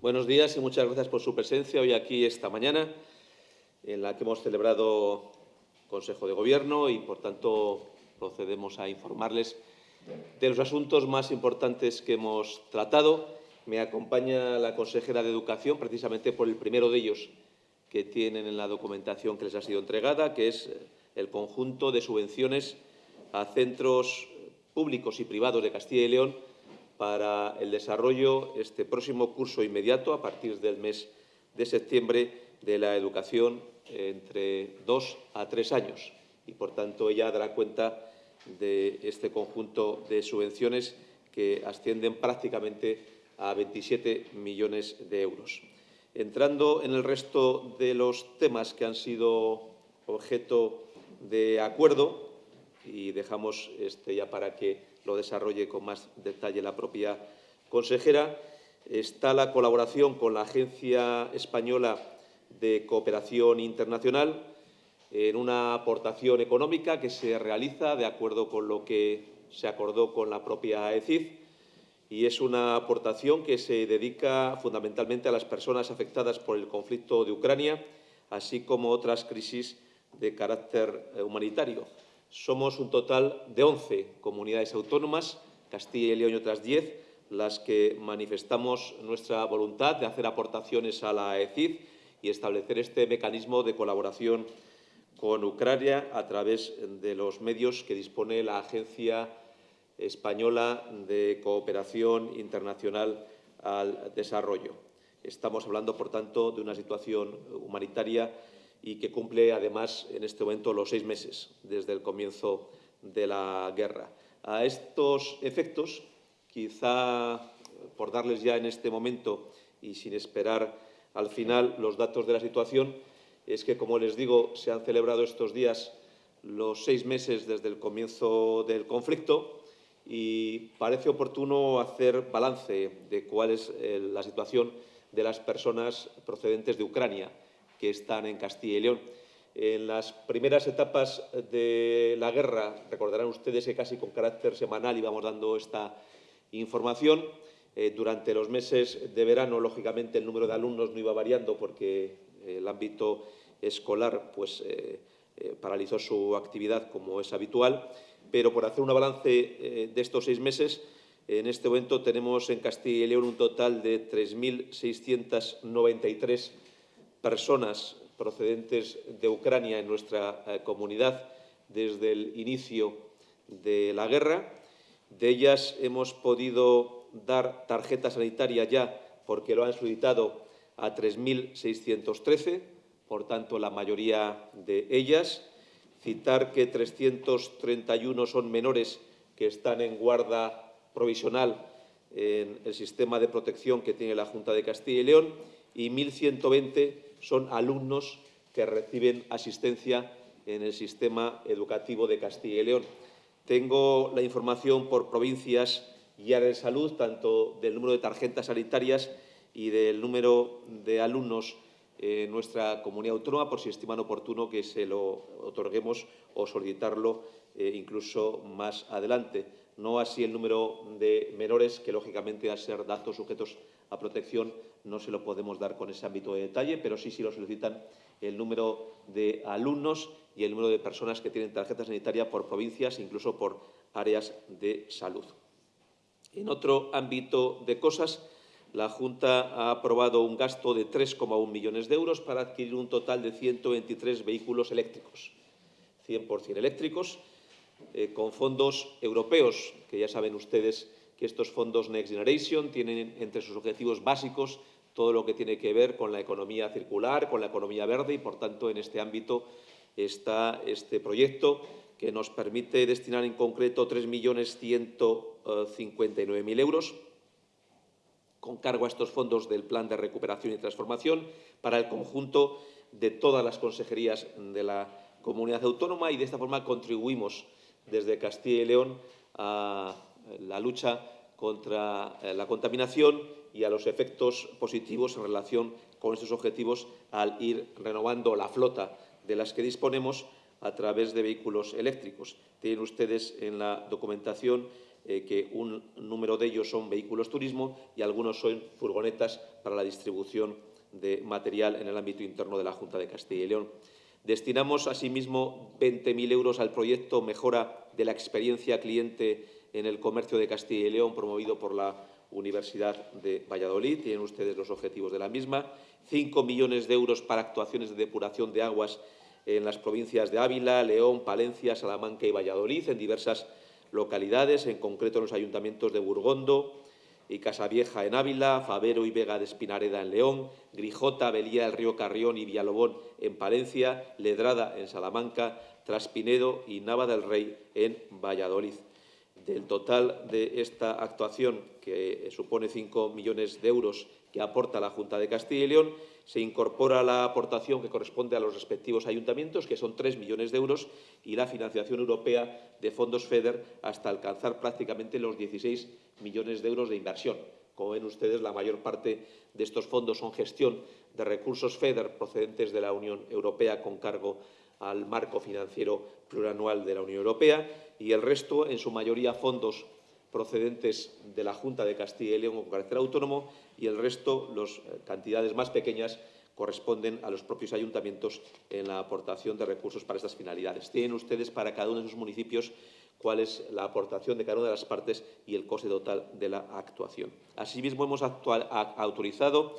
Buenos días y muchas gracias por su presencia hoy aquí esta mañana, en la que hemos celebrado Consejo de Gobierno y, por tanto, procedemos a informarles de los asuntos más importantes que hemos tratado. Me acompaña la consejera de Educación, precisamente por el primero de ellos que tienen en la documentación que les ha sido entregada, que es el conjunto de subvenciones a centros públicos y privados de Castilla y León para el desarrollo este próximo curso inmediato, a partir del mes de septiembre, de la educación entre dos a tres años. Y, por tanto, ella dará cuenta de este conjunto de subvenciones que ascienden prácticamente a 27 millones de euros. Entrando en el resto de los temas que han sido objeto de acuerdo, y dejamos este ya para que lo desarrolle con más detalle la propia consejera, está la colaboración con la Agencia Española de Cooperación Internacional en una aportación económica que se realiza de acuerdo con lo que se acordó con la propia ECID y es una aportación que se dedica fundamentalmente a las personas afectadas por el conflicto de Ucrania, así como otras crisis de carácter eh, humanitario. Somos un total de 11 comunidades autónomas, Castilla y León y otras 10, las que manifestamos nuestra voluntad de hacer aportaciones a la ECID y establecer este mecanismo de colaboración con Ucrania a través de los medios que dispone la Agencia Española de Cooperación Internacional al Desarrollo. Estamos hablando, por tanto, de una situación humanitaria y que cumple, además, en este momento los seis meses desde el comienzo de la guerra. A estos efectos, quizá por darles ya en este momento y sin esperar al final los datos de la situación, es que, como les digo, se han celebrado estos días los seis meses desde el comienzo del conflicto y parece oportuno hacer balance de cuál es eh, la situación de las personas procedentes de Ucrania que están en Castilla y León. En las primeras etapas de la guerra, recordarán ustedes que casi con carácter semanal íbamos dando esta información. Eh, durante los meses de verano, lógicamente, el número de alumnos no iba variando porque el ámbito escolar pues, eh, eh, paralizó su actividad como es habitual, pero por hacer un balance de estos seis meses, en este momento tenemos en Castilla y León un total de 3.693 personas procedentes de Ucrania en nuestra eh, comunidad desde el inicio de la guerra. De ellas hemos podido dar tarjeta sanitaria ya porque lo han solicitado a 3.613, por tanto, la mayoría de ellas. Citar que 331 son menores que están en guarda provisional en el sistema de protección que tiene la Junta de Castilla y León y 1.120 son alumnos que reciben asistencia en el sistema educativo de Castilla y León. Tengo la información por provincias y áreas de salud, tanto del número de tarjetas sanitarias y del número de alumnos en nuestra comunidad autónoma, por si estiman oportuno que se lo otorguemos o solicitarlo eh, incluso más adelante. No así el número de menores, que lógicamente, a ser datos sujetos a protección, no se lo podemos dar con ese ámbito de detalle, pero sí, sí lo solicitan el número de alumnos y el número de personas que tienen tarjeta sanitaria por provincias, incluso por áreas de salud. En otro ámbito de cosas, la Junta ha aprobado un gasto de 3,1 millones de euros para adquirir un total de 123 vehículos eléctricos, 100% eléctricos, eh, con fondos europeos, que ya saben ustedes que estos fondos Next Generation tienen entre sus objetivos básicos todo lo que tiene que ver con la economía circular, con la economía verde y, por tanto, en este ámbito está este proyecto que nos permite destinar en concreto 3.159.000 euros con cargo a estos fondos del Plan de Recuperación y Transformación para el conjunto de todas las consejerías de la comunidad autónoma y de esta forma contribuimos desde Castilla y León a la lucha contra la contaminación y a los efectos positivos en relación con estos objetivos al ir renovando la flota de las que disponemos a través de vehículos eléctricos. Tienen ustedes en la documentación eh, que un número de ellos son vehículos turismo y algunos son furgonetas para la distribución de material en el ámbito interno de la Junta de Castilla y León. Destinamos, asimismo, 20.000 euros al proyecto Mejora de la experiencia cliente en el comercio de Castilla y León, promovido por la Universidad de Valladolid. Tienen ustedes los objetivos de la misma. 5 millones de euros para actuaciones de depuración de aguas en las provincias de Ávila, León, Palencia, Salamanca y Valladolid, en diversas localidades, en concreto en los ayuntamientos de Burgondo y Casavieja en Ávila, Favero y Vega de Espinareda en León, Grijota, Belía del Río Carrión y Villalobón en Palencia, Ledrada en Salamanca, Traspinedo y Nava del Rey en Valladolid. Del total de esta actuación, que supone 5 millones de euros que aporta la Junta de Castilla y León, se incorpora la aportación que corresponde a los respectivos ayuntamientos, que son 3 millones de euros, y la financiación europea de fondos FEDER hasta alcanzar prácticamente los 16 millones de euros de inversión. Como ven ustedes, la mayor parte de estos fondos son gestión de recursos FEDER procedentes de la Unión Europea con cargo al marco financiero plurianual de la Unión Europea y el resto, en su mayoría, fondos procedentes de la Junta de Castilla y León con carácter autónomo y el resto, las eh, cantidades más pequeñas, corresponden a los propios ayuntamientos en la aportación de recursos para estas finalidades. Tienen ustedes para cada uno de sus municipios cuál es la aportación de cada una de las partes y el coste total de la actuación. Asimismo, hemos autorizado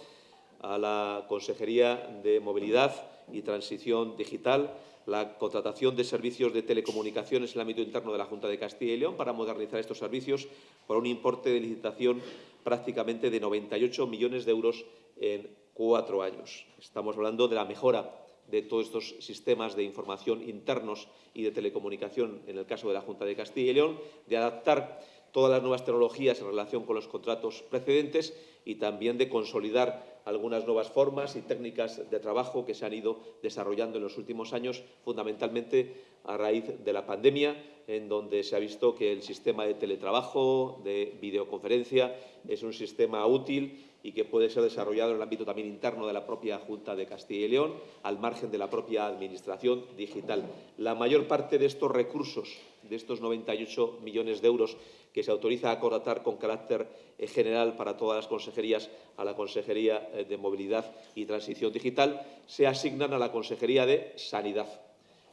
a la Consejería de Movilidad y Transición Digital la contratación de servicios de telecomunicaciones en el ámbito interno de la Junta de Castilla y León para modernizar estos servicios por un importe de licitación prácticamente de 98 millones de euros en cuatro años. Estamos hablando de la mejora de todos estos sistemas de información internos y de telecomunicación en el caso de la Junta de Castilla y León, de adaptar todas las nuevas tecnologías en relación con los contratos precedentes y también de consolidar algunas nuevas formas y técnicas de trabajo que se han ido desarrollando en los últimos años, fundamentalmente a raíz de la pandemia, en donde se ha visto que el sistema de teletrabajo, de videoconferencia, es un sistema útil y que puede ser desarrollado en el ámbito también interno de la propia Junta de Castilla y León, al margen de la propia Administración digital. La mayor parte de estos recursos, de estos 98 millones de euros que se autoriza a contratar con carácter eh, general para todas las consejerías a la Consejería eh, de Movilidad y Transición Digital, se asignan a la Consejería de Sanidad,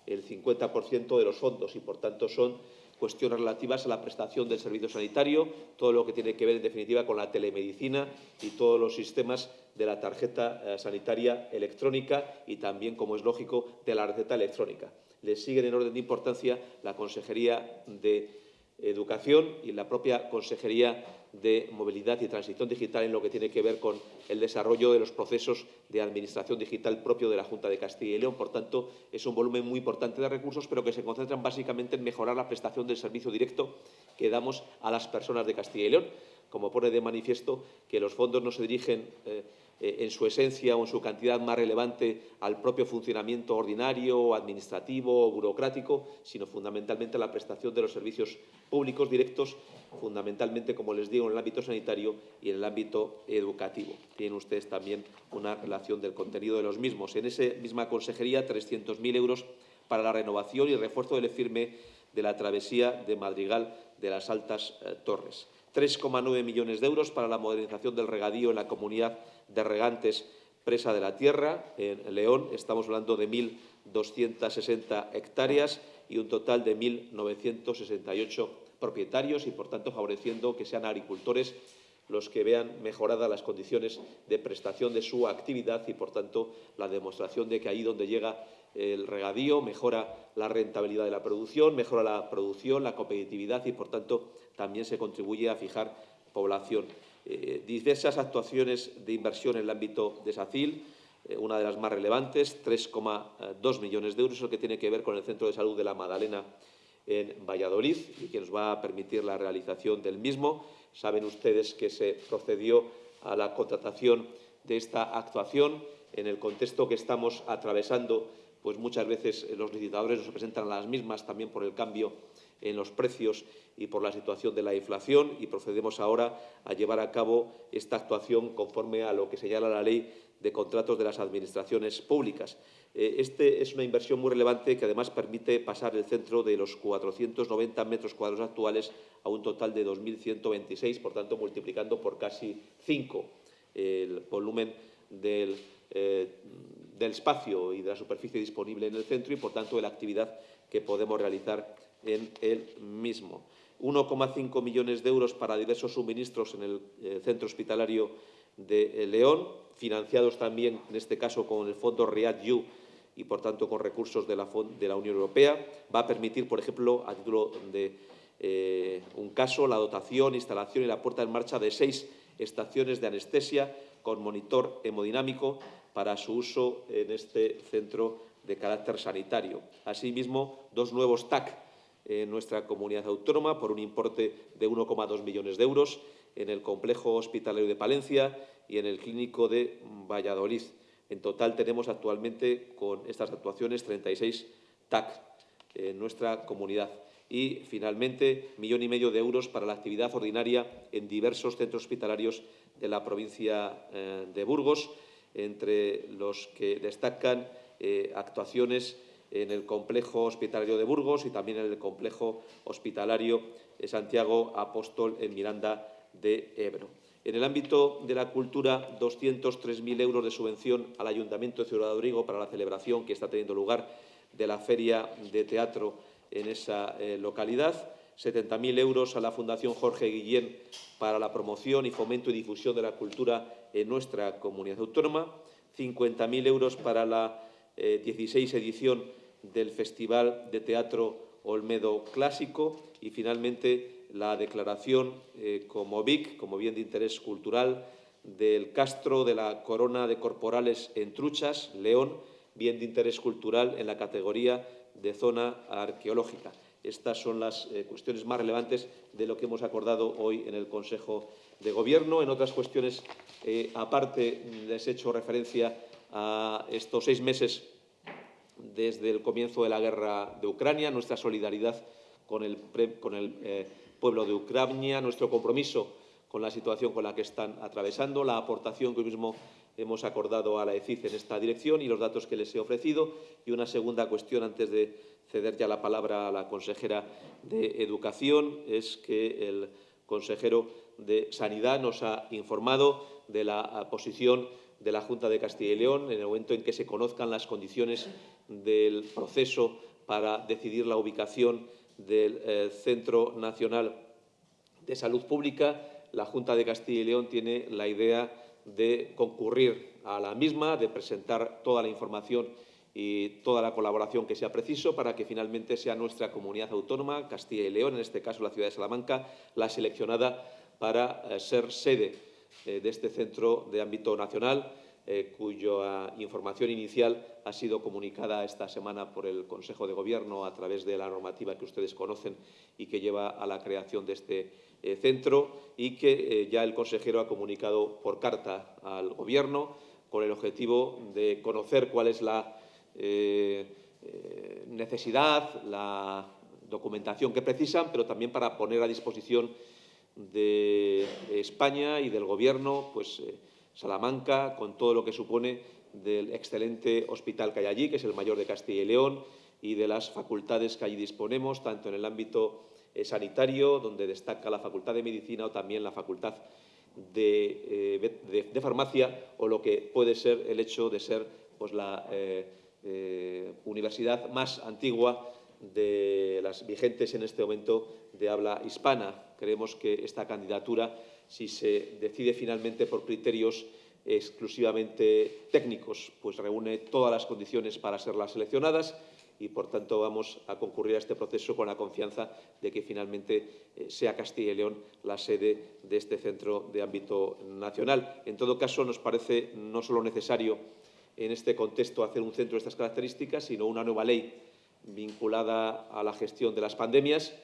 el 50% de los fondos y, por tanto, son cuestiones relativas a la prestación del servicio sanitario, todo lo que tiene que ver, en definitiva, con la telemedicina y todos los sistemas de la tarjeta eh, sanitaria electrónica y también, como es lógico, de la receta electrónica. Le siguen en orden de importancia la Consejería de Educación y la propia Consejería de Movilidad y Transición Digital en lo que tiene que ver con el desarrollo de los procesos de administración digital propio de la Junta de Castilla y León. Por tanto, es un volumen muy importante de recursos, pero que se concentran básicamente en mejorar la prestación del servicio directo que damos a las personas de Castilla y León. Como pone de manifiesto que los fondos no se dirigen eh, eh, en su esencia o en su cantidad más relevante al propio funcionamiento ordinario, administrativo o burocrático, sino fundamentalmente a la prestación de los servicios públicos directos, fundamentalmente, como les digo, en el ámbito sanitario y en el ámbito educativo. Tienen ustedes también una relación del contenido de los mismos. En esa misma consejería, 300.000 euros para la renovación y refuerzo del firme de la travesía de Madrigal de las Altas eh, Torres. 3,9 millones de euros para la modernización del regadío en la comunidad de regantes presa de la tierra. En León estamos hablando de 1.260 hectáreas y un total de 1.968 propietarios y, por tanto, favoreciendo que sean agricultores los que vean mejoradas las condiciones de prestación de su actividad y, por tanto, la demostración de que ahí donde llega el regadío mejora la rentabilidad de la producción, mejora la producción, la competitividad y, por tanto, también se contribuye a fijar población. Eh, diversas actuaciones de inversión en el ámbito de SACIL, eh, una de las más relevantes, 3,2 millones de euros, el que tiene que ver con el Centro de Salud de la Madalena en Valladolid y que nos va a permitir la realización del mismo. Saben ustedes que se procedió a la contratación de esta actuación en el contexto que estamos atravesando pues muchas veces los licitadores nos presentan las mismas también por el cambio en los precios y por la situación de la inflación y procedemos ahora a llevar a cabo esta actuación conforme a lo que señala la ley de contratos de las administraciones públicas. Eh, este es una inversión muy relevante que además permite pasar el centro de los 490 metros cuadrados actuales a un total de 2.126, por tanto, multiplicando por casi cinco el volumen del, eh, del espacio y de la superficie disponible en el centro y, por tanto, de la actividad que podemos realizar en el mismo. 1,5 millones de euros para diversos suministros en el eh, centro hospitalario de León, financiados también, en este caso, con el fondo REACT-U y, por tanto, con recursos de la, Unión Europea. Va a permitir, por ejemplo, a título de eh, un caso, la dotación, instalación y la puerta en marcha de seis estaciones de anestesia con monitor hemodinámico para su uso en este centro de carácter sanitario. Asimismo, dos nuevos TAC en nuestra comunidad autónoma por un importe de 1,2 millones de euros en el complejo hospitalario de Palencia y en el clínico de Valladolid. En total tenemos actualmente con estas actuaciones 36 TAC en nuestra comunidad. Y, finalmente, millón y medio de euros para la actividad ordinaria en diversos centros hospitalarios de la provincia eh, de Burgos, entre los que destacan eh, actuaciones en el complejo hospitalario de Burgos y también en el complejo hospitalario de Santiago Apóstol en Miranda de Ebro. En el ámbito de la cultura, 203.000 euros de subvención al Ayuntamiento de Ciudad Rodrigo para la celebración que está teniendo lugar de la Feria de Teatro en esa eh, localidad, 70.000 euros a la Fundación Jorge Guillén para la promoción y fomento y difusión de la cultura en nuestra comunidad autónoma, 50.000 euros para la 16 eh, edición del Festival de Teatro Olmedo Clásico y, finalmente, la declaración eh, como BIC, como bien de interés cultural, del Castro de la Corona de Corporales en Truchas, León, bien de interés cultural en la categoría de zona arqueológica. Estas son las eh, cuestiones más relevantes de lo que hemos acordado hoy en el Consejo de Gobierno. En otras cuestiones, aparte, les he hecho referencia a estos seis meses desde el comienzo de la guerra de Ucrania, nuestra solidaridad con el, eh, pueblo de Ucrania, nuestro compromiso con la situación con la que están atravesando, la aportación que hoy mismo hemos acordado a la ECIC en esta dirección y los datos que les he ofrecido. Y una segunda cuestión, antes de ceder ya la palabra a la consejera de Educación, es que el consejero de Sanidad nos ha informado de la posición de la Junta de Castilla y León en el momento en que se conozcan las condiciones del proceso para decidir la ubicación del eh, Centro Nacional de Salud Pública. La Junta de Castilla y León tiene la idea de concurrir a la misma, de presentar toda la información y toda la colaboración que sea preciso para que finalmente sea nuestra comunidad autónoma, Castilla y León, en este caso la ciudad de Salamanca, la seleccionada para eh, ser sede eh, de este centro de ámbito nacional, eh, cuya información inicial ha sido comunicada esta semana por el Consejo de Gobierno a través de la normativa que ustedes conocen y que lleva a la creación de este eh, centro y que ya el consejero ha comunicado por carta al Gobierno con el objetivo de conocer cuál es la necesidad, la documentación que precisan, pero también para poner a disposición de España y del Gobierno, pues eh, Salamanca, con todo lo que supone del excelente hospital que hay allí, que es el mayor de Castilla y León, y de las facultades que allí disponemos, tanto en el ámbito eh, sanitario, donde destaca la Facultad de Medicina o también la Facultad de, eh, Farmacia, o lo que puede ser el hecho de ser pues, la universidad más antigua de las vigentes en este momento de habla hispana. Creemos que esta candidatura, si se decide finalmente por criterios exclusivamente técnicos, pues reúne todas las condiciones para ser las seleccionadas y, por tanto, vamos a concurrir a este proceso con la confianza de que finalmente eh, sea Castilla y León la sede de este centro de ámbito nacional. En todo caso, nos parece no solo necesario en este contexto hacer un centro de estas características, sino una nueva ley vinculada a la gestión de las pandemias,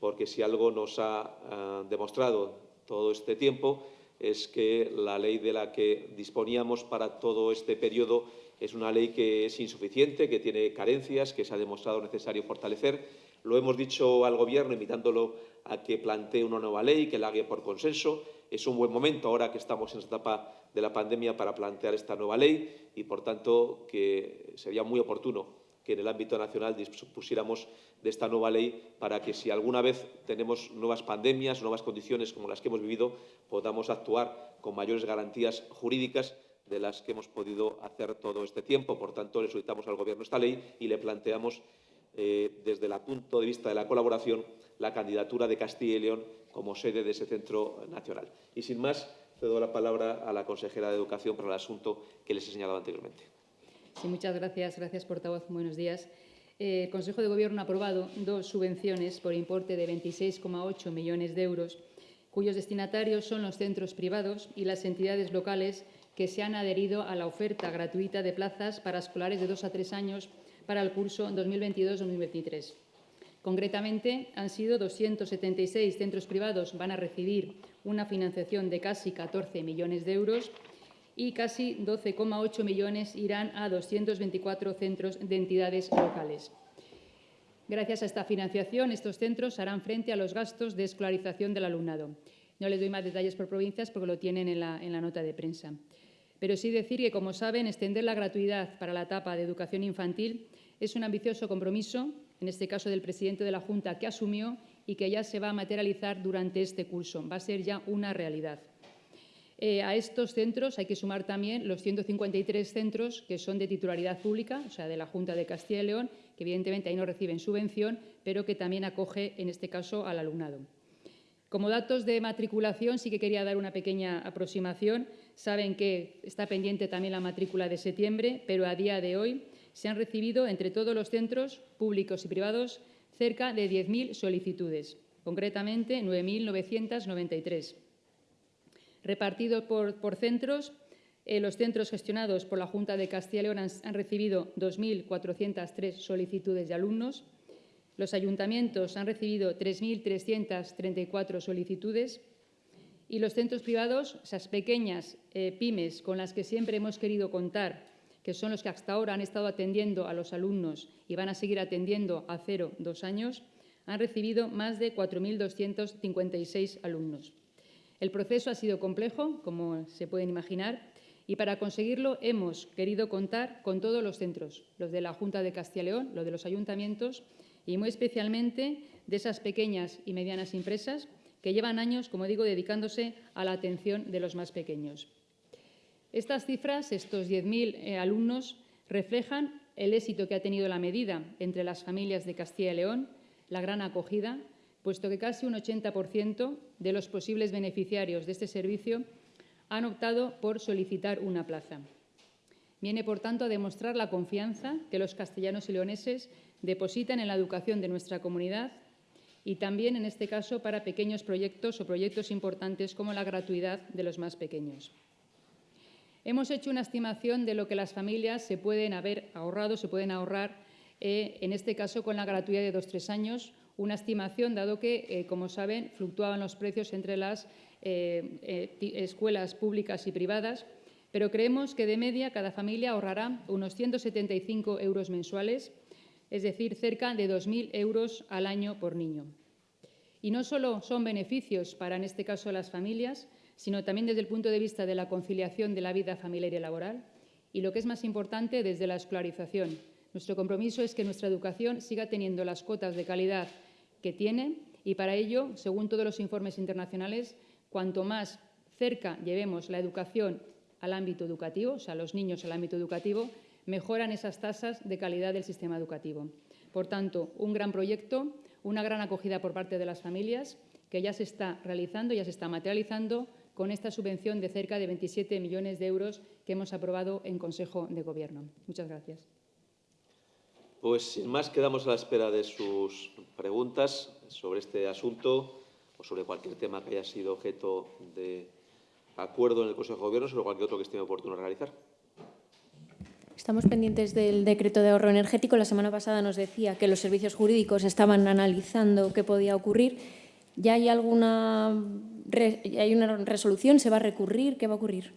porque si algo nos ha eh, demostrado todo este tiempo es que la ley de la que disponíamos para todo este periodo es una ley que es insuficiente, que tiene carencias, que se ha demostrado necesario fortalecer. Lo hemos dicho al Gobierno, invitándolo a que plantee una nueva ley, que la haga por consenso. Es un buen momento, ahora que estamos en esta etapa de la pandemia, para plantear esta nueva ley y, por tanto, que sería muy oportuno que en el ámbito nacional dispusiéramos de esta nueva ley para que si alguna vez tenemos nuevas pandemias, nuevas condiciones como las que hemos vivido, podamos actuar con mayores garantías jurídicas de las que hemos podido hacer todo este tiempo. Por tanto, le solicitamos al Gobierno esta ley y le planteamos, eh, desde el punto de vista de la colaboración, la candidatura de Castilla y León como sede de ese centro nacional. Y sin más, cedo la palabra a la consejera de Educación para el asunto que les he señalado anteriormente. Sí, muchas gracias. Gracias, portavoz. Buenos días. Eh, el Consejo de Gobierno ha aprobado dos subvenciones por importe de 26,8 millones de euros, cuyos destinatarios son los centros privados y las entidades locales que se han adherido a la oferta gratuita de plazas para escolares de dos a tres años para el curso 2022-2023. Concretamente, han sido 276 centros privados van a recibir una financiación de casi 14 millones de euros y casi 12,8 millones irán a 224 centros de entidades locales. Gracias a esta financiación, estos centros harán frente a los gastos de escolarización del alumnado. No les doy más detalles por provincias porque lo tienen en la, en la nota de prensa. Pero sí decir que, como saben, extender la gratuidad para la etapa de educación infantil es un ambicioso compromiso, en este caso del presidente de la Junta, que asumió y que ya se va a materializar durante este curso. Va a ser ya una realidad. Eh, a estos centros hay que sumar también los 153 centros que son de titularidad pública, o sea, de la Junta de Castilla y León, que evidentemente ahí no reciben subvención, pero que también acoge, en este caso, al alumnado. Como datos de matriculación, sí que quería dar una pequeña aproximación. Saben que está pendiente también la matrícula de septiembre, pero a día de hoy se han recibido entre todos los centros públicos y privados cerca de 10.000 solicitudes, concretamente 9.993 repartido por, centros. Eh, los centros gestionados por la Junta de Castilla y León han, recibido 2.403 solicitudes de alumnos. Los ayuntamientos han recibido 3.334 solicitudes y los centros privados, esas pequeñas eh, pymes con las que siempre hemos querido contar, que son los que hasta ahora han estado atendiendo a los alumnos y van a seguir atendiendo a cero, dos años, han recibido más de 4.256 alumnos. El proceso ha sido complejo, como se pueden imaginar, y para conseguirlo hemos querido contar con todos los centros, los de la Junta de Castilla y León, los de los ayuntamientos y muy especialmente de esas pequeñas y medianas empresas que llevan años, como digo, dedicándose a la atención de los más pequeños. Estas cifras, estos 10.000 eh, alumnos, reflejan el éxito que ha tenido la medida entre las familias de Castilla y León, la gran acogida puesto que casi un 80% de los posibles beneficiarios de este servicio han optado por solicitar una plaza. Viene, por tanto, a demostrar la confianza que los castellanos y leoneses depositan en la educación de nuestra comunidad y también, en este caso, para pequeños proyectos o proyectos importantes como la gratuidad de los más pequeños. Hemos hecho una estimación de lo que las familias se pueden haber ahorrado, se pueden ahorrar, eh, en este caso con la gratuidad de dos tres años, una estimación, dado que, eh, como saben, fluctuaban los precios entre las eh, escuelas públicas y privadas, pero creemos que de media cada familia ahorrará unos 175 euros mensuales, es decir, cerca de 2.000 euros al año por niño. Y no solo son beneficios para, en este caso, las familias, sino también desde el punto de vista de la conciliación de la vida familiar y laboral, y lo que es más importante, desde la escolarización, nuestro compromiso es que nuestra educación siga teniendo las cotas de calidad que tiene y para ello, según todos los informes internacionales, cuanto más cerca llevemos la educación al ámbito educativo, o sea, los niños al ámbito educativo, mejoran esas tasas de calidad del sistema educativo. Por tanto, un gran proyecto, una gran acogida por parte de las familias que ya se está realizando, ya se está materializando con esta subvención de cerca de 27 millones de euros que hemos aprobado en Consejo de Gobierno. Muchas gracias. Pues sin más, quedamos a la espera de sus preguntas sobre este asunto o sobre cualquier tema que haya sido objeto de acuerdo en el Consejo de Gobierno, sobre cualquier otro que esté oportuno realizar. Estamos pendientes del decreto de ahorro energético. La semana pasada nos decía que los servicios jurídicos estaban analizando qué podía ocurrir. ¿Ya hay alguna ¿Hay una resolución? ¿Se va a recurrir? ¿Qué va a ocurrir?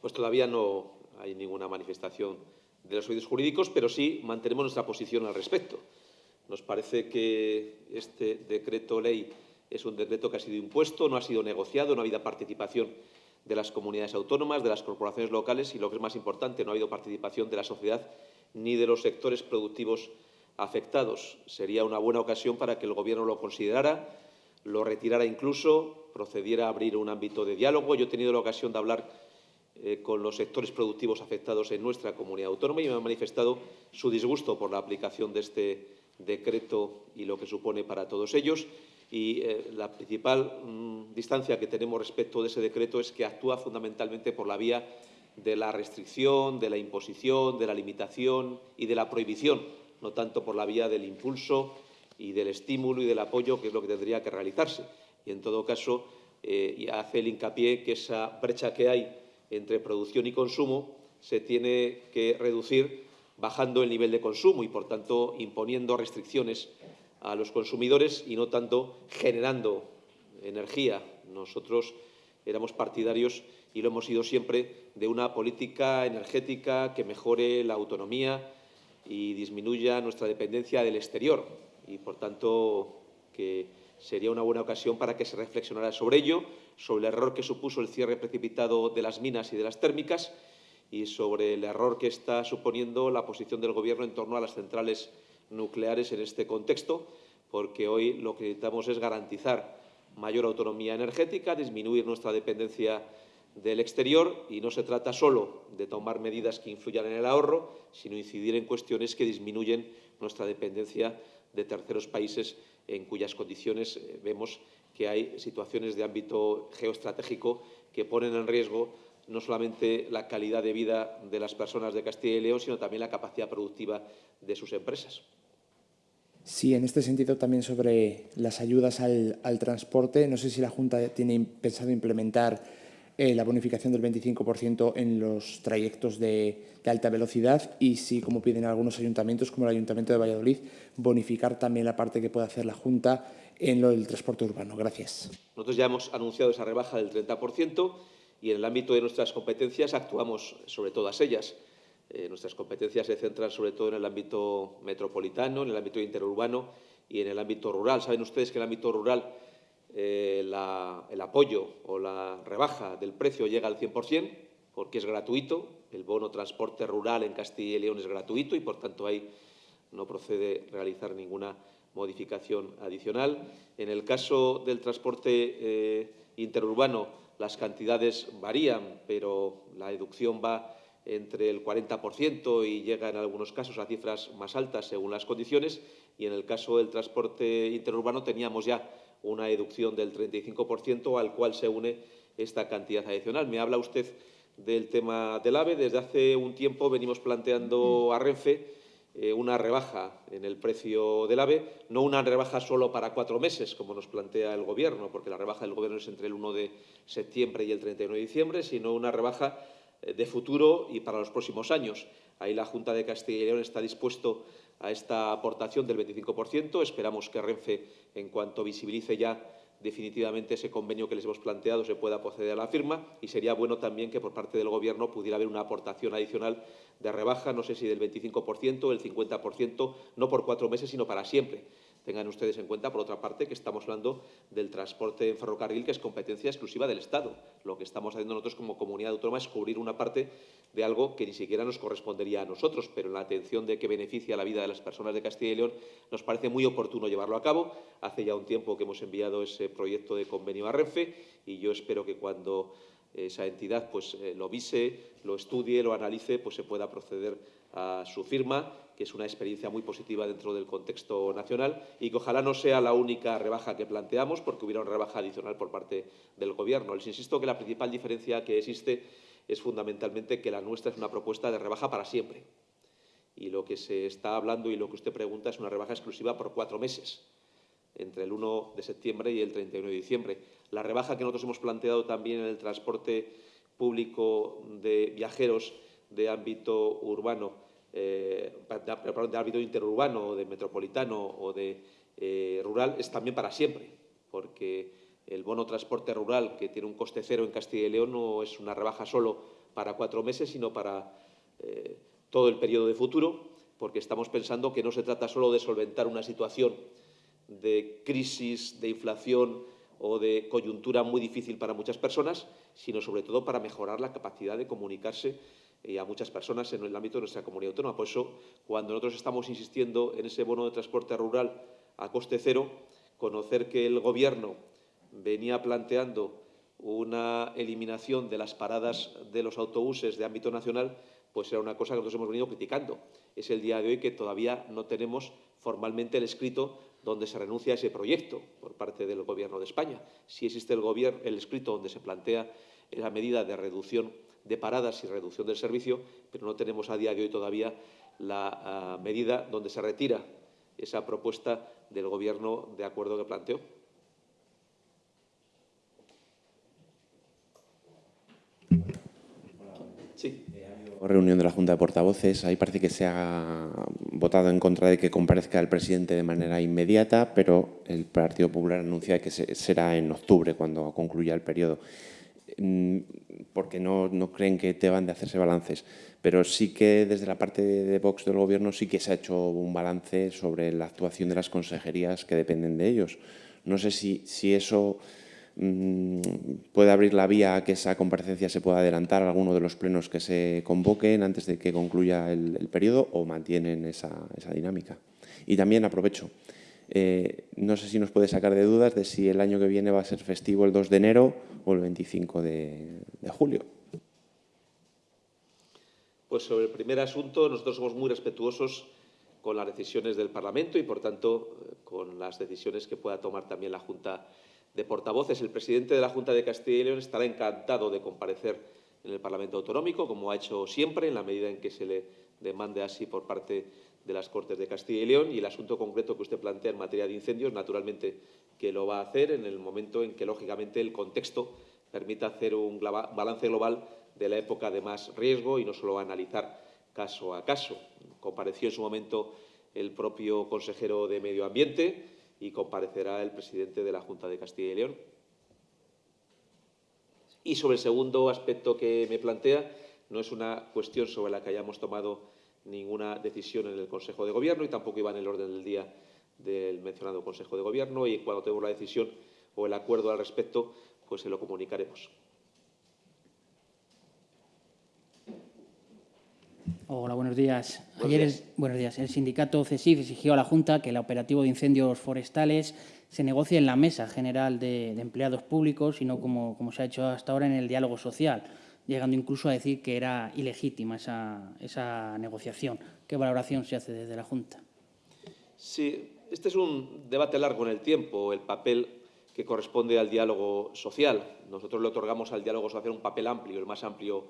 Pues todavía no hay ninguna manifestación de los oídos jurídicos, pero sí mantenemos nuestra posición al respecto. Nos parece que este decreto ley es un decreto que ha sido impuesto, no ha sido negociado, no ha habido participación de las comunidades autónomas, de las corporaciones locales y, lo que es más importante, no ha habido participación de la sociedad ni de los sectores productivos afectados. Sería una buena ocasión para que el Gobierno lo considerara, lo retirara incluso, procediera a abrir un ámbito de diálogo. Yo he tenido la ocasión de hablar eh, con los sectores productivos afectados en nuestra comunidad autónoma y me han manifestado su disgusto por la aplicación de este decreto y lo que supone para todos ellos. Y eh, la principal mm, distancia que tenemos respecto de ese decreto es que actúa fundamentalmente por la vía de la restricción, de la imposición, de la limitación y de la prohibición, no tanto por la vía del impulso y del estímulo y del apoyo, que es lo que tendría que realizarse. Y, en todo caso, eh, hace el hincapié que esa brecha que hay entre producción y consumo se tiene que reducir bajando el nivel de consumo y, por tanto, imponiendo restricciones a los consumidores y no tanto generando energía. Nosotros éramos partidarios y lo hemos sido siempre de una política energética que mejore la autonomía y disminuya nuestra dependencia del exterior y, por tanto, que sería una buena ocasión para que se reflexionara sobre ello, sobre el error que supuso el cierre precipitado de las minas y de las térmicas y sobre el error que está suponiendo la posición del Gobierno en torno a las centrales nucleares en este contexto, porque hoy lo que necesitamos es garantizar mayor autonomía energética, disminuir nuestra dependencia del exterior y no se trata solo de tomar medidas que influyan en el ahorro, sino incidir en cuestiones que disminuyen nuestra dependencia de terceros países en cuyas condiciones eh, vemos que hay situaciones de ámbito geoestratégico que ponen en riesgo no solamente la calidad de vida de las personas de Castilla y León, sino también la capacidad productiva de sus empresas. Sí, en este sentido también sobre las ayudas al, transporte. No sé si la Junta tiene pensado implementar eh, la bonificación del 25% en los trayectos de, alta velocidad y si, como piden algunos ayuntamientos, como el Ayuntamiento de Valladolid, bonificar también la parte que puede hacer la Junta en lo del transporte urbano. Gracias. Nosotros ya hemos anunciado esa rebaja del 30% y en el ámbito de nuestras competencias actuamos sobre todas ellas. Eh, nuestras competencias se centran sobre todo en el ámbito metropolitano, en el ámbito interurbano y en el ámbito rural. Saben ustedes que el ámbito rural eh, el apoyo o la rebaja del precio llega al 100% porque es gratuito. El bono transporte rural en Castilla y León es gratuito y, por tanto, ahí no procede realizar ninguna modificación adicional. En el caso del transporte eh, interurbano, las cantidades varían, pero la deducción va entre el 40% y llega en algunos casos a cifras más altas según las condiciones y en el caso del transporte interurbano teníamos ya una deducción del 35% al cual se une esta cantidad adicional. Me habla usted del tema del AVE. Desde hace un tiempo venimos planteando a Renfe eh, una rebaja en el precio del AVE, no una rebaja solo para cuatro meses, como nos plantea el Gobierno, porque la rebaja del Gobierno es entre el 1 de septiembre y el 31 de diciembre, sino una rebaja eh, de futuro y para los próximos años. Ahí la Junta de Castilla y León está dispuesto a esta aportación del 25%. Esperamos que Renfe, en cuanto visibilice ya definitivamente ese convenio que les hemos planteado se pueda proceder a la firma y sería bueno también que por parte del Gobierno pudiera haber una aportación adicional de rebaja, no sé si del 25%, del 50%, no por cuatro meses, sino para siempre. Tengan ustedes en cuenta, por otra parte, que estamos hablando del transporte en ferrocarril, que es competencia exclusiva del Estado. Lo que estamos haciendo nosotros como comunidad autónoma es cubrir una parte de algo que ni siquiera nos correspondería a nosotros, pero en la atención de que beneficia la vida de las personas de Castilla y León, nos parece muy oportuno llevarlo a cabo. Hace ya un tiempo que hemos enviado ese proyecto de convenio a Renfe y yo espero que cuando esa entidad pues, eh, lo vise, lo estudie, lo analice, pues se pueda proceder a su firma, que es una experiencia muy positiva dentro del contexto nacional y que ojalá no sea la única rebaja que planteamos, porque hubiera una rebaja adicional por parte del Gobierno. Les insisto que la principal diferencia que existe es fundamentalmente que la nuestra es una propuesta de rebaja para siempre. Y lo que se está hablando y lo que usted pregunta es una rebaja exclusiva por cuatro meses, entre el 1 de septiembre y el 31 de diciembre. La rebaja que nosotros hemos planteado también en el transporte público de viajeros de ámbito urbano, eh, de, ámbito interurbano de metropolitano o de eh, rural es también para siempre, porque el bono transporte rural, que tiene un coste cero en Castilla y León, no es una rebaja solo para cuatro meses, sino para eh, todo el periodo de futuro, porque estamos pensando que no se trata solo de solventar una situación de crisis, de inflación o de coyuntura muy difícil para muchas personas, sino sobre todo para mejorar la capacidad de comunicarse y a muchas personas en el ámbito de nuestra comunidad autónoma. Por eso, cuando nosotros estamos insistiendo en ese bono de transporte rural a coste cero, conocer que el Gobierno venía planteando una eliminación de las paradas de los autobuses de ámbito nacional, pues era una cosa que nosotros hemos venido criticando. Es el día de hoy que todavía no tenemos formalmente el escrito donde se renuncia a ese proyecto por parte del Gobierno de España. Sí existe el, el escrito donde se plantea la medida de reducción de paradas y reducción del servicio, pero no tenemos a día de hoy todavía la ah, medida donde se retira esa propuesta del Gobierno de acuerdo que planteó. Sí. Reunión de la Junta de Portavoces. Ahí parece que se ha votado en contra de que comparezca el presidente de manera inmediata, pero el Partido Popular anuncia que será en octubre, cuando concluya el periodo. Mm, porque no, creen que deban de hacerse balances. Pero sí que desde la parte de Vox del Gobierno sí que se ha hecho un balance sobre la actuación de las consejerías que dependen de ellos. No sé si, si eso mm, puede abrir la vía a que esa comparecencia se pueda adelantar a alguno de los plenos que se convoquen antes de que concluya el, periodo o mantienen esa, esa dinámica. Y también aprovecho, eh, no sé si nos puede sacar de dudas de si el año que viene va a ser festivo el 2 de enero o el 25 de, julio. Pues sobre el primer asunto, nosotros somos muy respetuosos con las decisiones del Parlamento y, por tanto, con las decisiones que pueda tomar también la Junta de Portavoces. El presidente de la Junta de Castilla y León estará encantado de comparecer en el Parlamento Autonómico, como ha hecho siempre, en la medida en que se le demande así por parte de las Cortes de Castilla y León y el asunto concreto que usted plantea en materia de incendios, naturalmente que lo va a hacer en el momento en que, lógicamente, el contexto permita hacer un balance global de la época de más riesgo y no solo analizar caso a caso. Compareció en su momento el propio consejero de Medio Ambiente y comparecerá el presidente de la Junta de Castilla y León. Y sobre el segundo aspecto que me plantea, no es una cuestión sobre la que hayamos tomado ninguna decisión en el Consejo de Gobierno y tampoco iba en el orden del día del mencionado Consejo de Gobierno y cuando tengamos la decisión o el acuerdo al respecto, pues se lo comunicaremos. Hola, buenos días. Ayer, El, buenos días. El sindicato CESIF exigió a la Junta que el operativo de incendios forestales se negocie en la Mesa General de, Empleados Públicos y no como, como se ha hecho hasta ahora en el diálogo social llegando incluso a decir que era ilegítima esa, negociación. ¿Qué valoración se hace desde la Junta? Sí, este es un debate largo en el tiempo, el papel que corresponde al diálogo social. Nosotros le otorgamos al diálogo social un papel amplio, el más amplio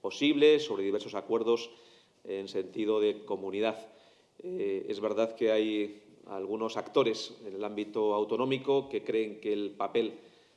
posible, sobre diversos acuerdos en sentido de comunidad. Eh, es verdad que hay algunos actores en el ámbito autonómico que creen que el papel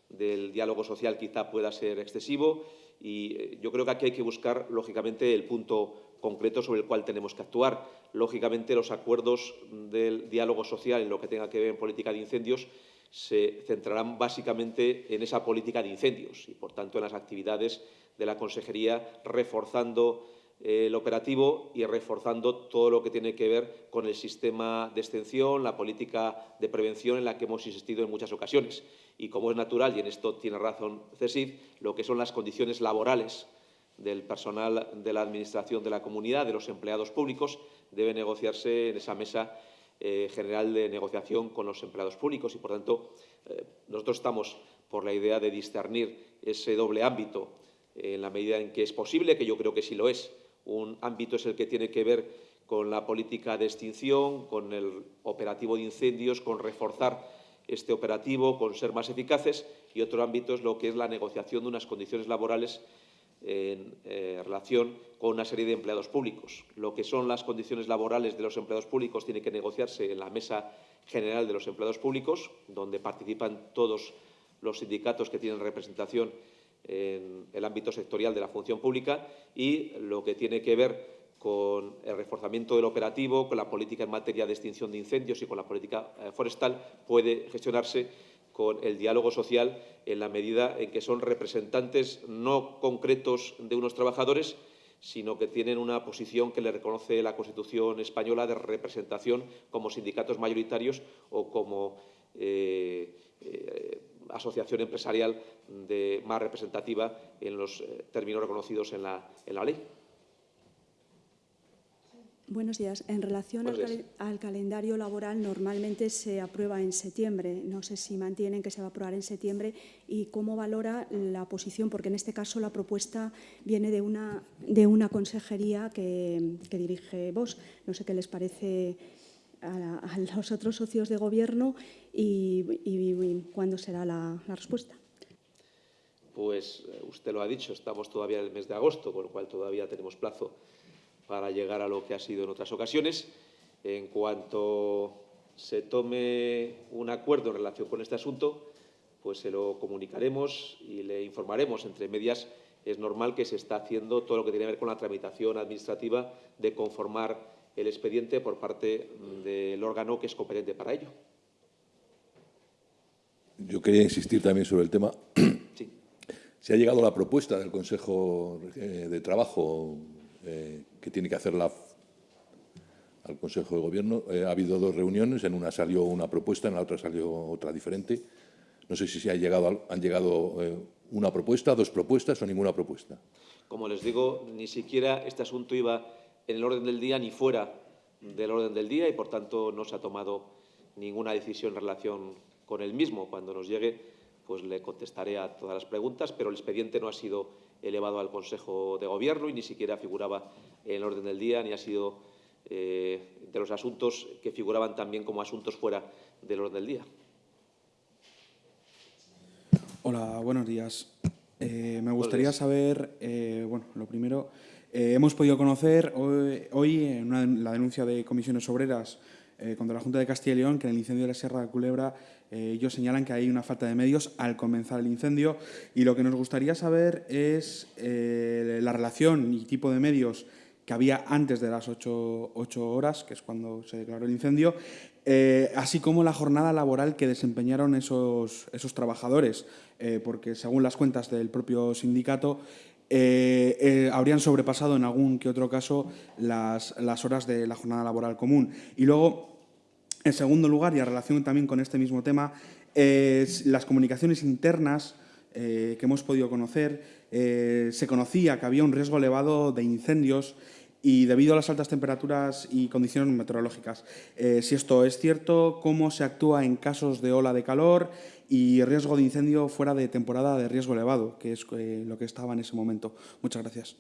del diálogo social quizá pueda ser excesivo y eh, yo creo que aquí hay que buscar, lógicamente, el punto concreto sobre el cual tenemos que actuar. Lógicamente, los acuerdos del diálogo social en lo que tenga que ver en política de incendios se centrarán básicamente en esa política de incendios y, por tanto, en las actividades de la Consejería, reforzando el operativo y reforzando todo lo que tiene que ver con el sistema de extensión, la política de prevención en la que hemos insistido en muchas ocasiones. Y como es natural, y en esto tiene razón CESID, lo que son las condiciones laborales del personal de la Administración de la Comunidad, de los empleados públicos, debe negociarse en esa mesa eh, general de negociación con los empleados públicos. Y, por tanto, eh, nosotros estamos por la idea de discernir ese doble ámbito en la medida en que es posible, que yo creo que sí lo es, un ámbito es el que tiene que ver con la política de extinción, con el operativo de incendios, con reforzar este operativo, con ser más eficaces, y otro ámbito es lo que es la negociación de unas condiciones laborales en eh, relación con una serie de empleados públicos. Lo que son las condiciones laborales de los empleados públicos tiene que negociarse en la Mesa General de los Empleados Públicos, donde participan todos los sindicatos que tienen representación en el ámbito sectorial de la función pública y lo que tiene que ver con el reforzamiento del operativo, con la política en materia de extinción de incendios y con la política eh, forestal, puede gestionarse con el diálogo social en la medida en que son representantes no concretos de unos trabajadores, sino que tienen una posición que le reconoce la Constitución española de representación como sindicatos mayoritarios o como eh, eh, asociación empresarial de, más representativa en los términos reconocidos en la, en la ley. Buenos días. En relación al, cal- calendario laboral, normalmente se aprueba en septiembre. No sé si mantienen que se va a aprobar en septiembre y cómo valora la posición, porque en este caso la propuesta viene de una, de una consejería que, que dirige vos. No sé qué les parece a, los otros socios de gobierno y, y- y cuándo será la, la respuesta. Pues eh, usted lo ha dicho, estamos todavía en el mes de agosto, con lo cual todavía tenemos plazo para llegar a lo que ha sido en otras ocasiones. En cuanto se tome un acuerdo en relación con este asunto, pues se lo comunicaremos y le informaremos. Entre medias, es normal que se está haciendo todo lo que tiene que ver con la tramitación administrativa de conformar el expediente por parte del órgano que es competente para ello. Yo quería insistir también sobre el tema. Sí. Se ha llegado la propuesta del Consejo eh, de Trabajo eh, que tiene que hacerla al Consejo de Gobierno. Eh, ha habido dos reuniones, en una salió una propuesta, en la otra salió otra diferente. No sé si se ha llegado, han llegado eh, una propuesta, dos propuestas o ninguna propuesta. Como les digo, ni siquiera este asunto iba en el orden del día ni fuera del orden del día y, por tanto, no se ha tomado ninguna decisión en relación con el mismo. Cuando nos llegue, pues le contestaré a todas las preguntas, pero el expediente no ha sido elevado al Consejo de Gobierno y ni siquiera figuraba en el orden del día ni ha sido eh, de los asuntos que figuraban también como asuntos fuera del orden del día. Hola, buenos días. Eh, me gustaría saber, eh, bueno, lo primero, eh, hemos podido conocer hoy, hoy en una- la denuncia de comisiones obreras eh, contra la Junta de Castilla y León que en el incendio de la Sierra de Culebra eh, ellos señalan que hay una falta de medios al comenzar el incendio y lo que nos gustaría saber es eh, la relación y tipo de medios que había antes de las ocho, ocho horas, que es cuando se declaró el incendio, eh, así como la jornada laboral que desempeñaron esos, esos trabajadores, porque según las cuentas del propio sindicato, habrían sobrepasado en algún que otro caso las, las horas de la jornada laboral común. Y luego, en segundo lugar, y en relación también con este mismo tema, las comunicaciones internas eh, que hemos podido conocer, eh, se conocía que había un riesgo elevado de incendios y debido a las altas temperaturas y condiciones meteorológicas. Eh, si esto es cierto, cómo se actúa en casos de ola de calor y riesgo de incendio fuera de temporada de riesgo elevado, que es lo que estaba en ese momento. Muchas gracias.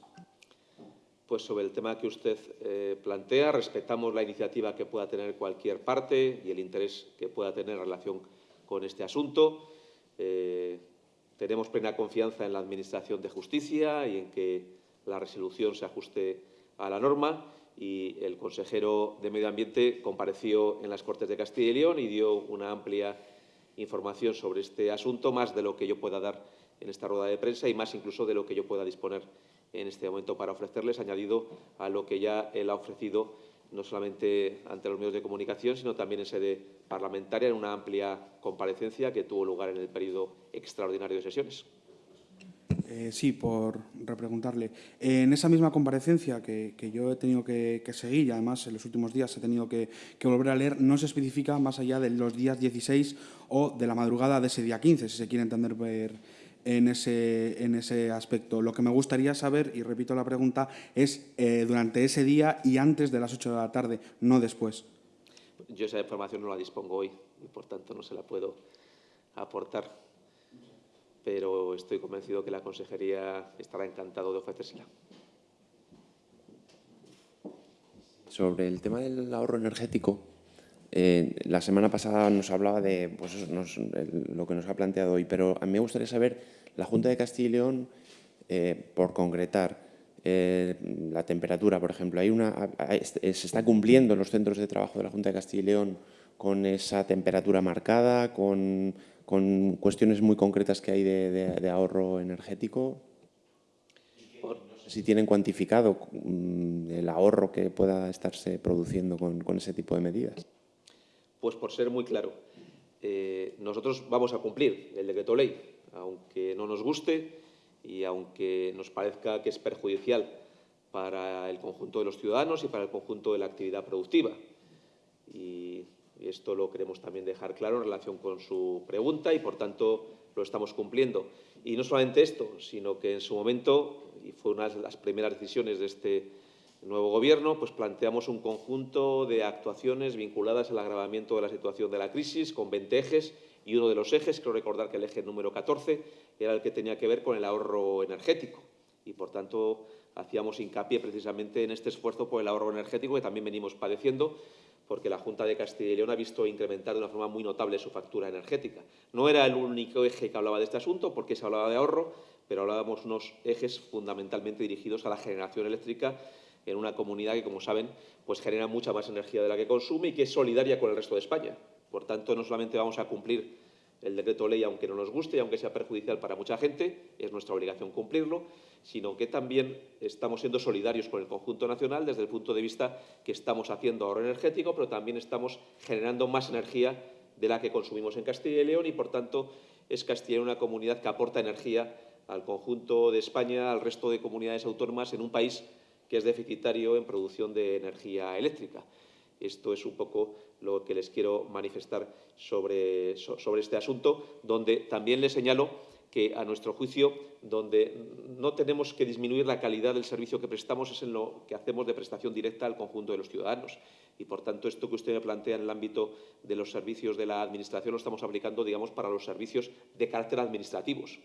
Pues sobre el tema que usted eh, plantea, respetamos la iniciativa que pueda tener cualquier parte y el interés que pueda tener en relación con este asunto. Eh, tenemos plena confianza en la Administración de Justicia y en que la resolución se ajuste a la norma y el consejero de Medio Ambiente compareció en las Cortes de Castilla y León y dio una amplia información sobre este asunto, más de lo que yo pueda dar en esta rueda de prensa y más incluso de lo que yo pueda disponer en este momento para ofrecerles, añadido a lo que ya él ha ofrecido no solamente ante los medios de comunicación, sino también en sede parlamentaria en una amplia comparecencia que tuvo lugar en el periodo extraordinario de sesiones. Eh, sí, por repreguntarle. En esa misma comparecencia que, que yo he tenido que, que seguir y además en los últimos días he tenido que, que volver a leer, no se especifica más allá de los días 16 o de la madrugada de ese día 15, si se quiere entender ver en ese, en ese aspecto. Lo que me gustaría saber, y repito la pregunta, es eh, durante ese día y antes de las 8 de la tarde, no después. Yo esa información no la dispongo hoy y, por tanto, no se la puedo aportar. Pero estoy convencido que la Consejería estará encantado de ofrecérsela. Sobre el tema del ahorro energético, eh, la semana pasada nos hablaba de pues, nos- lo que nos ha planteado hoy, pero a mí me gustaría saber, la Junta de Castilla y León, eh, por concretar, eh, la temperatura, por ejemplo, hay una, se está cumpliendo en los centros de trabajo de la Junta de Castilla y León con esa temperatura marcada, con, cuestiones muy concretas que hay de, de- de ahorro energético. Si tienen cuantificado mm, el ahorro que pueda estarse produciendo con ese tipo de medidas. Pues por ser muy claro, eh, nosotros vamos a cumplir el decreto ley, aunque no nos guste y aunque nos parezca que es perjudicial para el conjunto de los ciudadanos y para el conjunto de la actividad productiva. Y esto lo queremos también dejar claro en relación con su pregunta y, por tanto, lo estamos cumpliendo. Y no solamente esto, sino que en su momento, y fue una de las primeras decisiones de este nuevo Gobierno, pues planteamos un conjunto de actuaciones vinculadas al agravamiento de la situación de la crisis, con 20 ejes, y uno de los ejes, creo recordar que el eje número 14, era el que tenía que ver con el ahorro energético. Y, por tanto, hacíamos hincapié precisamente en este esfuerzo por el ahorro energético que también venimos padeciendo, porque la Junta de Castilla y León ha visto incrementar de una forma muy notable su factura energética. No era el único eje que hablaba de este asunto, porque se hablaba de ahorro, pero hablábamos unos ejes fundamentalmente dirigidos a la generación eléctrica en una comunidad que, como saben, pues genera mucha más energía de la que consume y que es solidaria con el resto de España. Por tanto, no solamente vamos a cumplir el decreto ley, aunque no nos guste y aunque sea perjudicial para mucha gente, es nuestra obligación cumplirlo, sino que también estamos siendo solidarios con el conjunto nacional desde el punto de vista que estamos haciendo ahorro energético, pero también estamos generando más energía de la que consumimos en Castilla y León y, por tanto, es Castilla una comunidad que aporta energía al conjunto de España, al resto de comunidades autónomas en un país que es deficitario en producción de energía eléctrica. Esto es un poco lo que les quiero manifestar sobre, sobre este asunto, donde también les señalo que, a nuestro juicio, donde no tenemos que disminuir la calidad del servicio que prestamos es en lo que hacemos de prestación directa al conjunto de los ciudadanos. Y, por tanto, esto que usted me plantea en el ámbito de los servicios de la Administración lo estamos aplicando, digamos, para los servicios de carácter administrativos.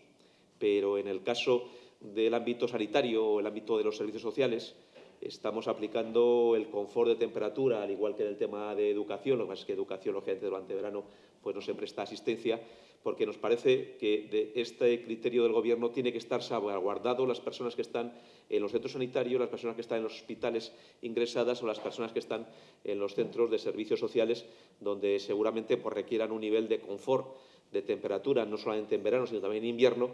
Pero en el caso del ámbito sanitario o el ámbito de los servicios sociales, estamos aplicando el confort de temperatura, al igual que en el tema de educación, lo que pasa es que educación, lógicamente, durante verano pues no se presta asistencia, porque nos parece que de este criterio del Gobierno tiene que estar salvaguardado las personas que están en los centros sanitarios, las personas que están en los hospitales ingresadas o las personas que están en los centros de servicios sociales, donde seguramente pues, requieran un nivel de confort de temperatura, no solamente en verano, sino también en invierno,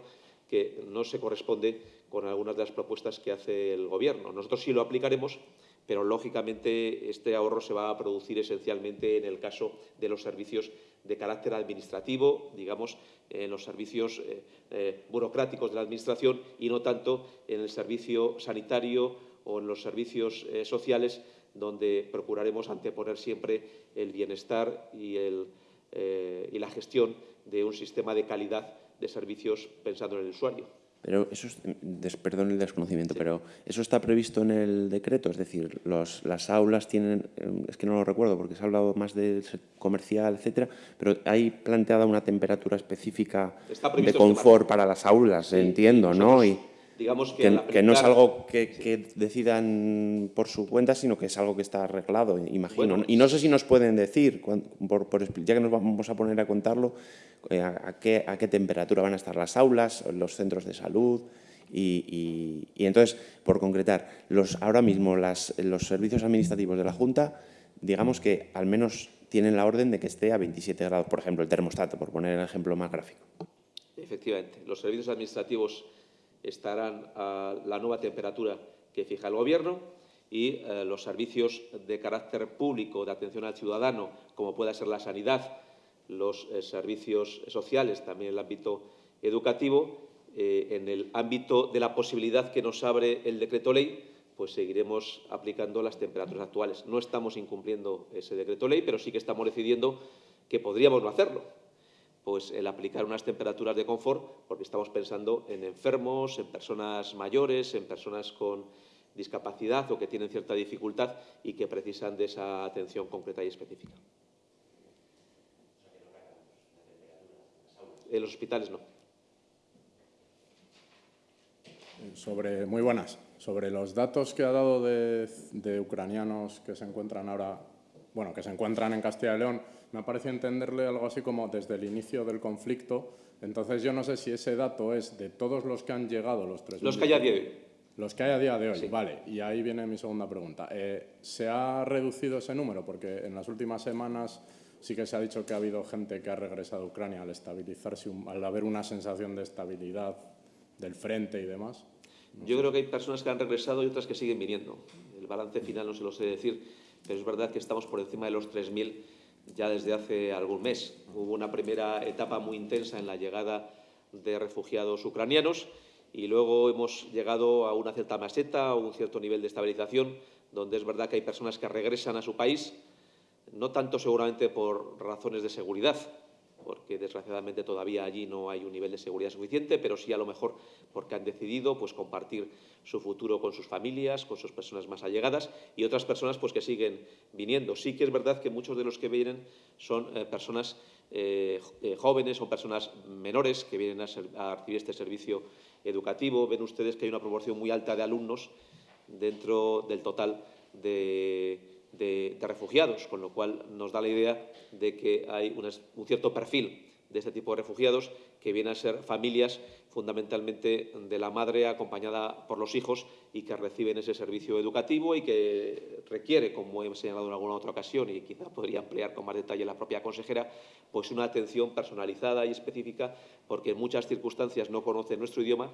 que no se corresponde con algunas de las propuestas que hace el Gobierno. Nosotros sí lo aplicaremos, pero lógicamente este ahorro se va a producir esencialmente en el caso de los servicios de carácter administrativo, digamos, en los servicios eh, eh, burocráticos de la Administración y no tanto en el servicio sanitario o en los servicios eh, sociales, donde procuraremos anteponer siempre el bienestar y, y la gestión de un sistema de calidad de servicios pensando en el usuario. Pero eso es, perdón el desconocimiento, pero eso está previsto en el decreto, es decir, los, las aulas tienen, eh, es que no lo recuerdo porque se ha hablado más de comercial, etcétera, pero hay planteada una temperatura específica de confort para las aulas, entiendo, ¿no? Y, digamos que, que, no es algo que, decidan por su cuenta, sino que es algo que está arreglado, imagino. y no sé si nos pueden decir, por, por, ya que nos vamos a poner a contarlo, eh, a, qué, a, qué, temperatura van a estar las aulas, los centros de salud. Y, y, entonces, por concretar, los, ahora mismo las, los servicios administrativos de la Junta, digamos que al menos tienen la orden de que esté a 27 grados, por ejemplo, el termostato, por poner el ejemplo más gráfico. Efectivamente, los servicios administrativos estarán a la nueva temperatura que fija el Gobierno y eh, los servicios de carácter público de atención al ciudadano, como pueda ser la sanidad, los eh, servicios sociales, también el ámbito educativo, eh, en el ámbito de la posibilidad que nos abre el decreto ley, pues seguiremos aplicando las temperaturas actuales. No estamos incumpliendo ese decreto ley, pero sí que estamos decidiendo que podríamos no hacerlo pues el aplicar unas temperaturas de confort, porque estamos pensando en enfermos, en personas mayores, en personas con discapacidad o que tienen cierta dificultad y que precisan de esa atención concreta y específica. En los hospitales no. Sobre, muy buenas. Sobre los datos que ha dado de, de ucranianos que se encuentran ahora, bueno, que se encuentran en Castilla y León, me ha parecido entenderle algo así como desde el inicio del conflicto. Entonces, yo no sé si ese dato es de todos los que han llegado, los tres. Los que hay a día de hoy. Los que hay a día de hoy, vale. Y ahí viene mi segunda pregunta. Eh, ¿Se ha reducido ese número? Porque en las últimas semanas sí que se ha dicho que ha habido gente que ha regresado a Ucrania al estabilizarse, al haber una sensación de estabilidad del frente y demás. Yo creo que hay personas que han regresado y otras que siguen viniendo. El balance final no se lo sé decir, pero es verdad que estamos por encima de los 3.000 ya desde hace algún mes. Hubo una primera etapa muy intensa en la llegada de refugiados ucranianos y luego hemos llegado a una cierta meseta, a un cierto nivel de estabilización, donde es verdad que hay personas que regresan a su país, no tanto seguramente por razones de seguridad, porque desgraciadamente todavía allí no hay un nivel de seguridad suficiente, pero sí a lo mejor porque han decidido pues, compartir su futuro con sus familias, con sus personas más allegadas y otras personas pues, que siguen viniendo. Sí que es verdad que muchos de los que vienen son eh, personas eh, eh, jóvenes, son personas menores que vienen a, a recibir este servicio educativo. Ven ustedes que hay una proporción muy alta de alumnos dentro del total de de, refugiados, con lo cual nos da la idea de que hay un cierto perfil de este tipo de refugiados que vienen a ser familias fundamentalmente de la madre acompañada por los hijos y que reciben ese servicio educativo y que requiere, como he señalado en alguna otra ocasión y quizá podría ampliar con más detalle la propia consejera, pues una atención personalizada y específica porque en muchas circunstancias no conocen nuestro idioma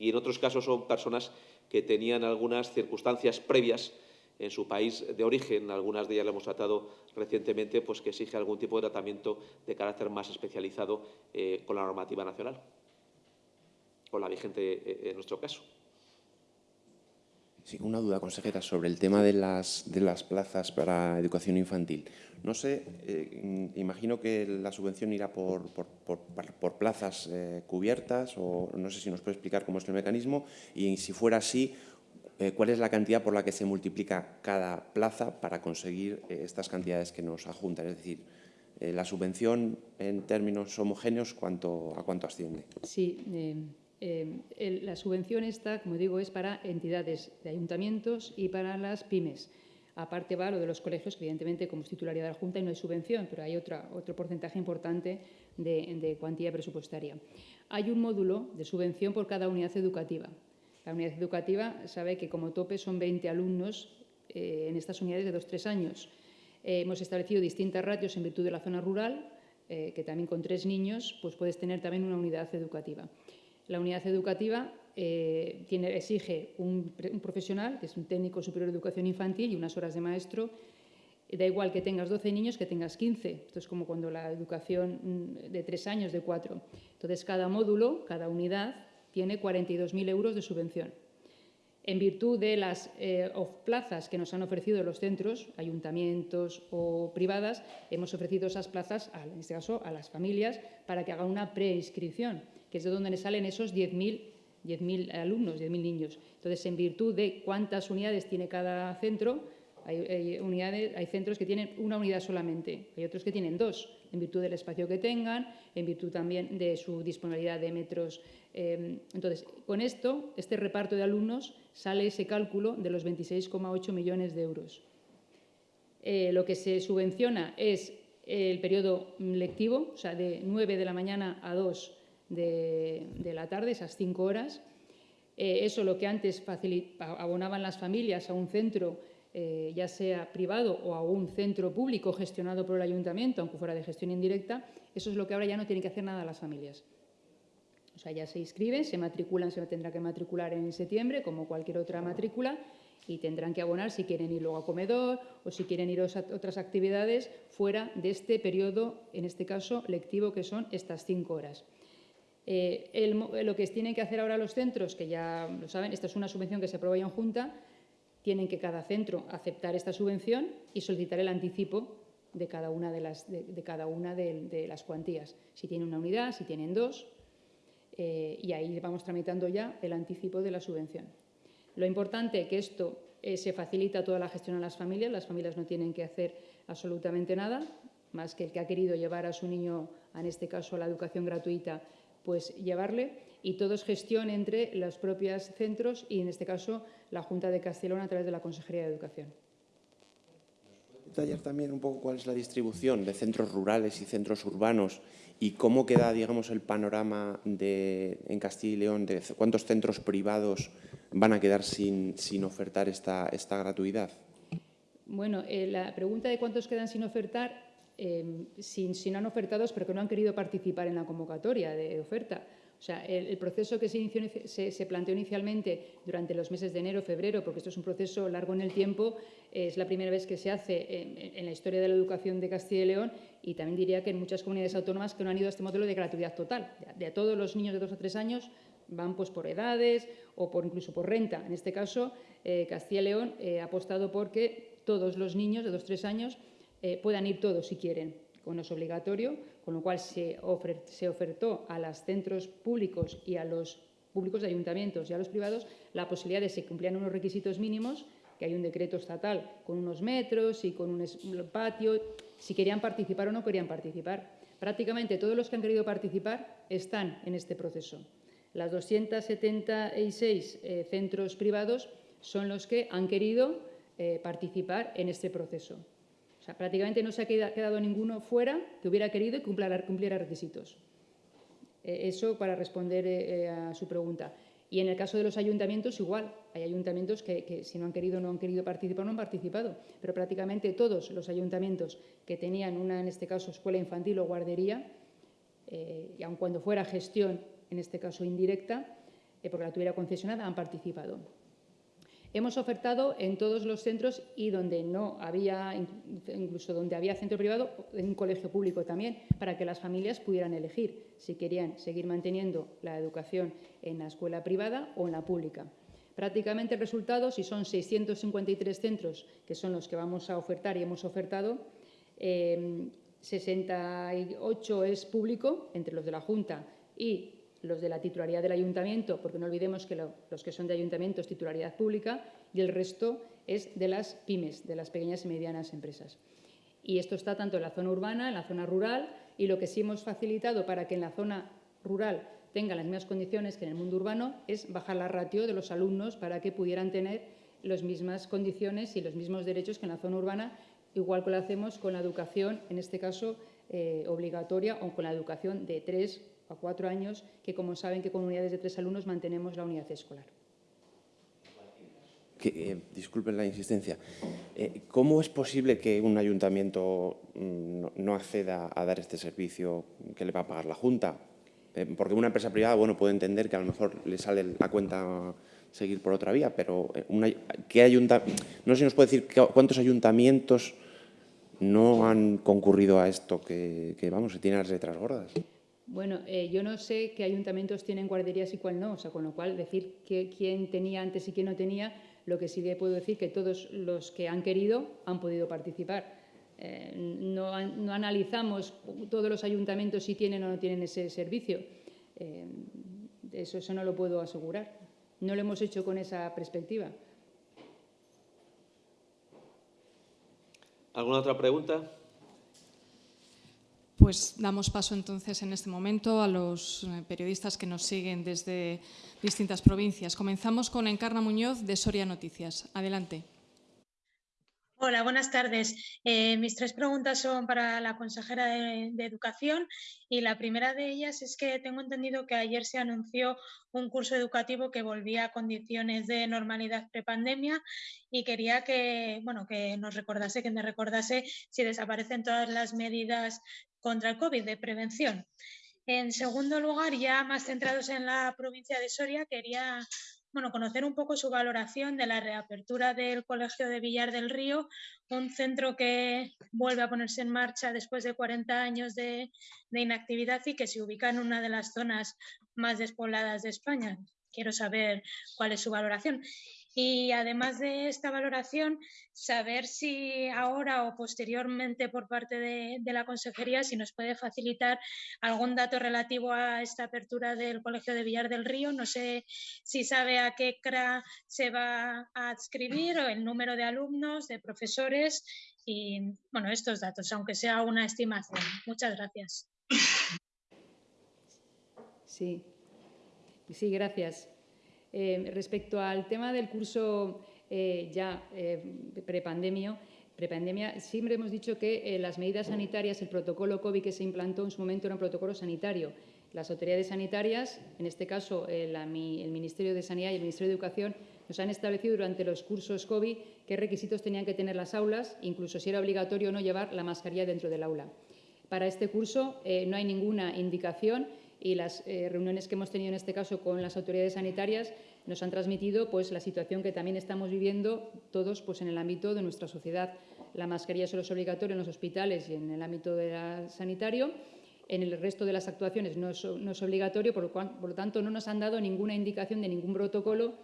y en otros casos son personas que tenían algunas circunstancias previas en su país de origen, algunas de ellas lo hemos tratado recientemente, pues que exige algún tipo de tratamiento de carácter más especializado eh, con la normativa nacional, con la vigente eh, en nuestro caso. Sí, una duda, consejera, sobre el tema de las, de las plazas para educación infantil. No sé, eh, imagino que la subvención irá por, por, por, plazas cubiertas o no sé si nos puede explicar cómo es el mecanismo y si fuera así, eh, cuál es la cantidad por la que se multiplica cada plaza para conseguir eh, estas cantidades que nos adjuntan. Es decir, eh, la subvención en términos homogéneos, ¿cuánto, ¿a cuánto asciende? Sí, la subvención esta, como digo, es para entidades de ayuntamientos y para las pymes. Aparte va lo de los colegios, que evidentemente como es titularidad de la Junta y no hay subvención, pero hay otra, otro porcentaje importante de, de cuantía presupuestaria. Hay un módulo de subvención por cada unidad educativa. La unidad educativa sabe que como tope son 20 alumnos eh, en estas unidades de 2-3 años. Eh, hemos establecido distintas ratios en virtud de la zona rural, eh, que también con tres niños pues puedes tener también una unidad educativa. La unidad educativa exige un, un, profesional, que es un técnico superior de educación infantil y unas horas de maestro. Da igual que tengas 12 niños que tengas 15. Esto es como cuando la educación mm, de tres años, de cuatro. Entonces, cada módulo, cada unidad, tiene 42.000 euros de subvención. En virtud de las eh, plazas que nos han ofrecido los centros, ayuntamientos o privadas, hemos ofrecido esas plazas, en este caso, a las familias para que hagan una preinscripción, que es de donde salen esos 10.000 alumnos, 10.000 niños. Entonces, en virtud de cuántas unidades tiene cada centro, hay, unidades, hay centros que tienen una unidad solamente, hay otros que tienen dos, en virtud del espacio que tengan, en virtud también de su disponibilidad de metros Em, entonces, con esto, este reparto de alumnos, sale ese cálculo de los 26,8 millones de euros. Eh, lo que se subvenciona es el periodo lectivo, o sea, de 9 de la mañana a 2 de, la tarde, esas 5 horas. Eh, eso lo que antes abonaban las familias a un centro, eh, ya sea privado o a un centro público gestionado por el ayuntamiento, aunque fuera de gestión indirecta, eso es lo que ahora ya no tienen que hacer nada las familias. O sea, ya se inscriben, se matriculan, se tendrá que matricular en septiembre, como cualquier otra matrícula, y tendrán que abonar si quieren ir luego a comedor o si quieren ir a otras actividades fuera de este periodo, en este caso lectivo, que son estas cinco horas. Eh, lo que tienen que hacer ahora los centros, que ya lo saben, esta es una subvención que se aprueba en Junta, tienen que cada centro aceptar esta subvención y solicitar el anticipo de cada una de las, de las cuantías. Si tienen una unidad, si tienen dos, eh, y ahí vamos tramitando ya el anticipo de la subvención. Lo importante es que esto eh, se facilita toda la gestión a las familias, las familias no tienen que hacer absolutamente nada, más que el que ha querido llevar a su niño, en este caso a la educación gratuita, pues llevarle, y todo es gestión entre los propios centros y, en este caso, la Junta de Castellón a través de la Consejería de Educación detallar también un poco cuál es la distribución de centros rurales y centros urbanos y cómo queda, digamos, el panorama de, en Castilla y León de cuántos centros privados van a quedar sin, sin ofertar esta, esta gratuidad? Bueno, eh, la pregunta de cuántos quedan sin ofertar, eh, sin, sin han ofertados, pero que no han querido participar en la convocatoria de oferta, O sea, el, proceso que se, inició, se, planteó inicialmente durante los meses de enero, febrero, porque esto es un proceso largo en el tiempo, es la primera vez que se hace en, la historia de la educación de Castilla y León y también diría que en muchas comunidades autónomas que no han ido a este modelo de gratuidad total. De, todos los niños de dos a tres años van pues, por edades o por, incluso por renta. En este caso, eh, Castilla y León eh, ha apostado por que todos los niños de dos a tres años eh, puedan ir todos si quieren, con no es obligatorio, con lo cual se, ofer se ofertó a los centros públicos y a los públicos de ayuntamientos y a los privados la posibilidad de que se cumplieran unos requisitos mínimos, que hay un decreto estatal con unos metros y con un patio, si querían participar o no querían participar. Prácticamente todos los que han querido participar están en este proceso. Las 276 eh, centros privados son los que han querido eh, participar en este proceso. Prácticamente no se ha quedado ninguno fuera que hubiera querido y cumpliera, requisitos. Eh, eso para responder eh, a su pregunta. Y en el caso de los ayuntamientos, igual. Hay ayuntamientos que, si no han querido no han querido participar, no han participado. Pero prácticamente todos los ayuntamientos que tenían una, en este caso, escuela infantil o guardería, eh, y aun cuando fuera gestión, en este caso indirecta, eh, porque la tuviera concesionada, han participado. Hemos ofertado en todos los centros y donde no había, incluso donde había centro privado, en un colegio público también, para que las familias pudieran elegir si querían seguir manteniendo la educación en la escuela privada o en la pública. Prácticamente el resultado, si son 653 centros, que son los que vamos a ofertar y hemos ofertado, eh, 68 es público, entre los de la Junta y los de la titularidad del ayuntamiento, porque no olvidemos que lo, los que son de ayuntamiento es titularidad pública y el resto es de las pymes, de las pequeñas y medianas empresas. Y esto está tanto en la zona urbana, en la zona rural, y lo que sí hemos facilitado para que en la zona rural tenga las mismas condiciones que en el mundo urbano es bajar la ratio de los alumnos para que pudieran tener las mismas condiciones y los mismos derechos que en la zona urbana, igual que lo hacemos con la educación, en este caso eh, obligatoria, o con la educación de tres a cuatro años, que como saben que con unidades de tres alumnos mantenemos la unidad escolar. Que, eh, disculpen la insistencia. Eh, ¿Cómo es posible que un ayuntamiento mm, no, acceda a dar este servicio que le va a pagar la Junta? Eh, porque una empresa privada, bueno, puede entender que a lo mejor le sale la cuenta seguir por otra vía, pero ¿qué ayunta, no sé si nos puede decir cuántos ayuntamientos no han concurrido a esto, que, vamos, se tienen las letras gordas. Bueno, eh, yo no sé qué ayuntamientos tienen guarderías y cuál no, o sea, con lo cual decir que, quién tenía antes y quién no tenía, lo que sí puedo decir que todos los que han querido han podido participar. Eh, no, no, analizamos todos los ayuntamientos si tienen o no tienen ese servicio. Eh, eso, eso no lo puedo asegurar. No lo hemos hecho con esa perspectiva. ¿Alguna otra pregunta? Pues damos paso entonces en este momento a los eh, periodistas que nos siguen desde distintas provincias. Comenzamos con Encarna Muñoz de Soria Noticias. Adelante. Hola, buenas tardes. Eh, mis tres preguntas son para la consejera de, Educación y la primera de ellas es que tengo entendido que ayer se anunció un curso educativo que volvía a condiciones de normalidad prepandemia y quería que, bueno, que nos recordase, que me recordase si desaparecen todas las medidas contra el COVID de prevención. En segundo lugar, ya más centrados en la provincia de Soria, quería bueno, conocer un poco su valoración de la reapertura del Colegio de Villar del Río, un centro que vuelve a ponerse en marcha después de 40 años de, de inactividad y que se ubica en una de las zonas más despobladas de España. Quiero saber cuál es su valoración. Y además de esta valoración, saber si ahora o posteriormente por parte de, la Consejería, si nos puede facilitar algún dato relativo a esta apertura del Colegio de Villar del Río. No sé si sabe a qué CRA se va a adscribir o el número de alumnos, de profesores y, bueno, estos datos, aunque sea una estimación. Muchas gracias. Sí, sí, gracias. Eh, respecto al tema del curso eh, ya eh, prepandemia, prepandemia, siempre hemos dicho que eh, las medidas sanitarias, el protocolo COVID que se implantó en su momento era un protocolo sanitario. Las autoridades sanitarias, en este caso el Ministerio de Sanidad y el Ministerio de Educación, nos han establecido durante los cursos COVID qué requisitos tenían que tener las aulas, incluso si era obligatorio o no llevar la mascarilla dentro del aula. Para este curso no hay ninguna indicación y las eh, reuniones que hemos tenido en este caso con las autoridades sanitarias nos han transmitido pues, la situación que también estamos viviendo todos pues, en el ámbito de nuestra sociedad. La mascarilla solo es obligatoria en los hospitales y en el ámbito sanitario. En el resto de las actuaciones no es, obligatorio, por lo, tanto no nos han dado ninguna indicación de ningún protocolo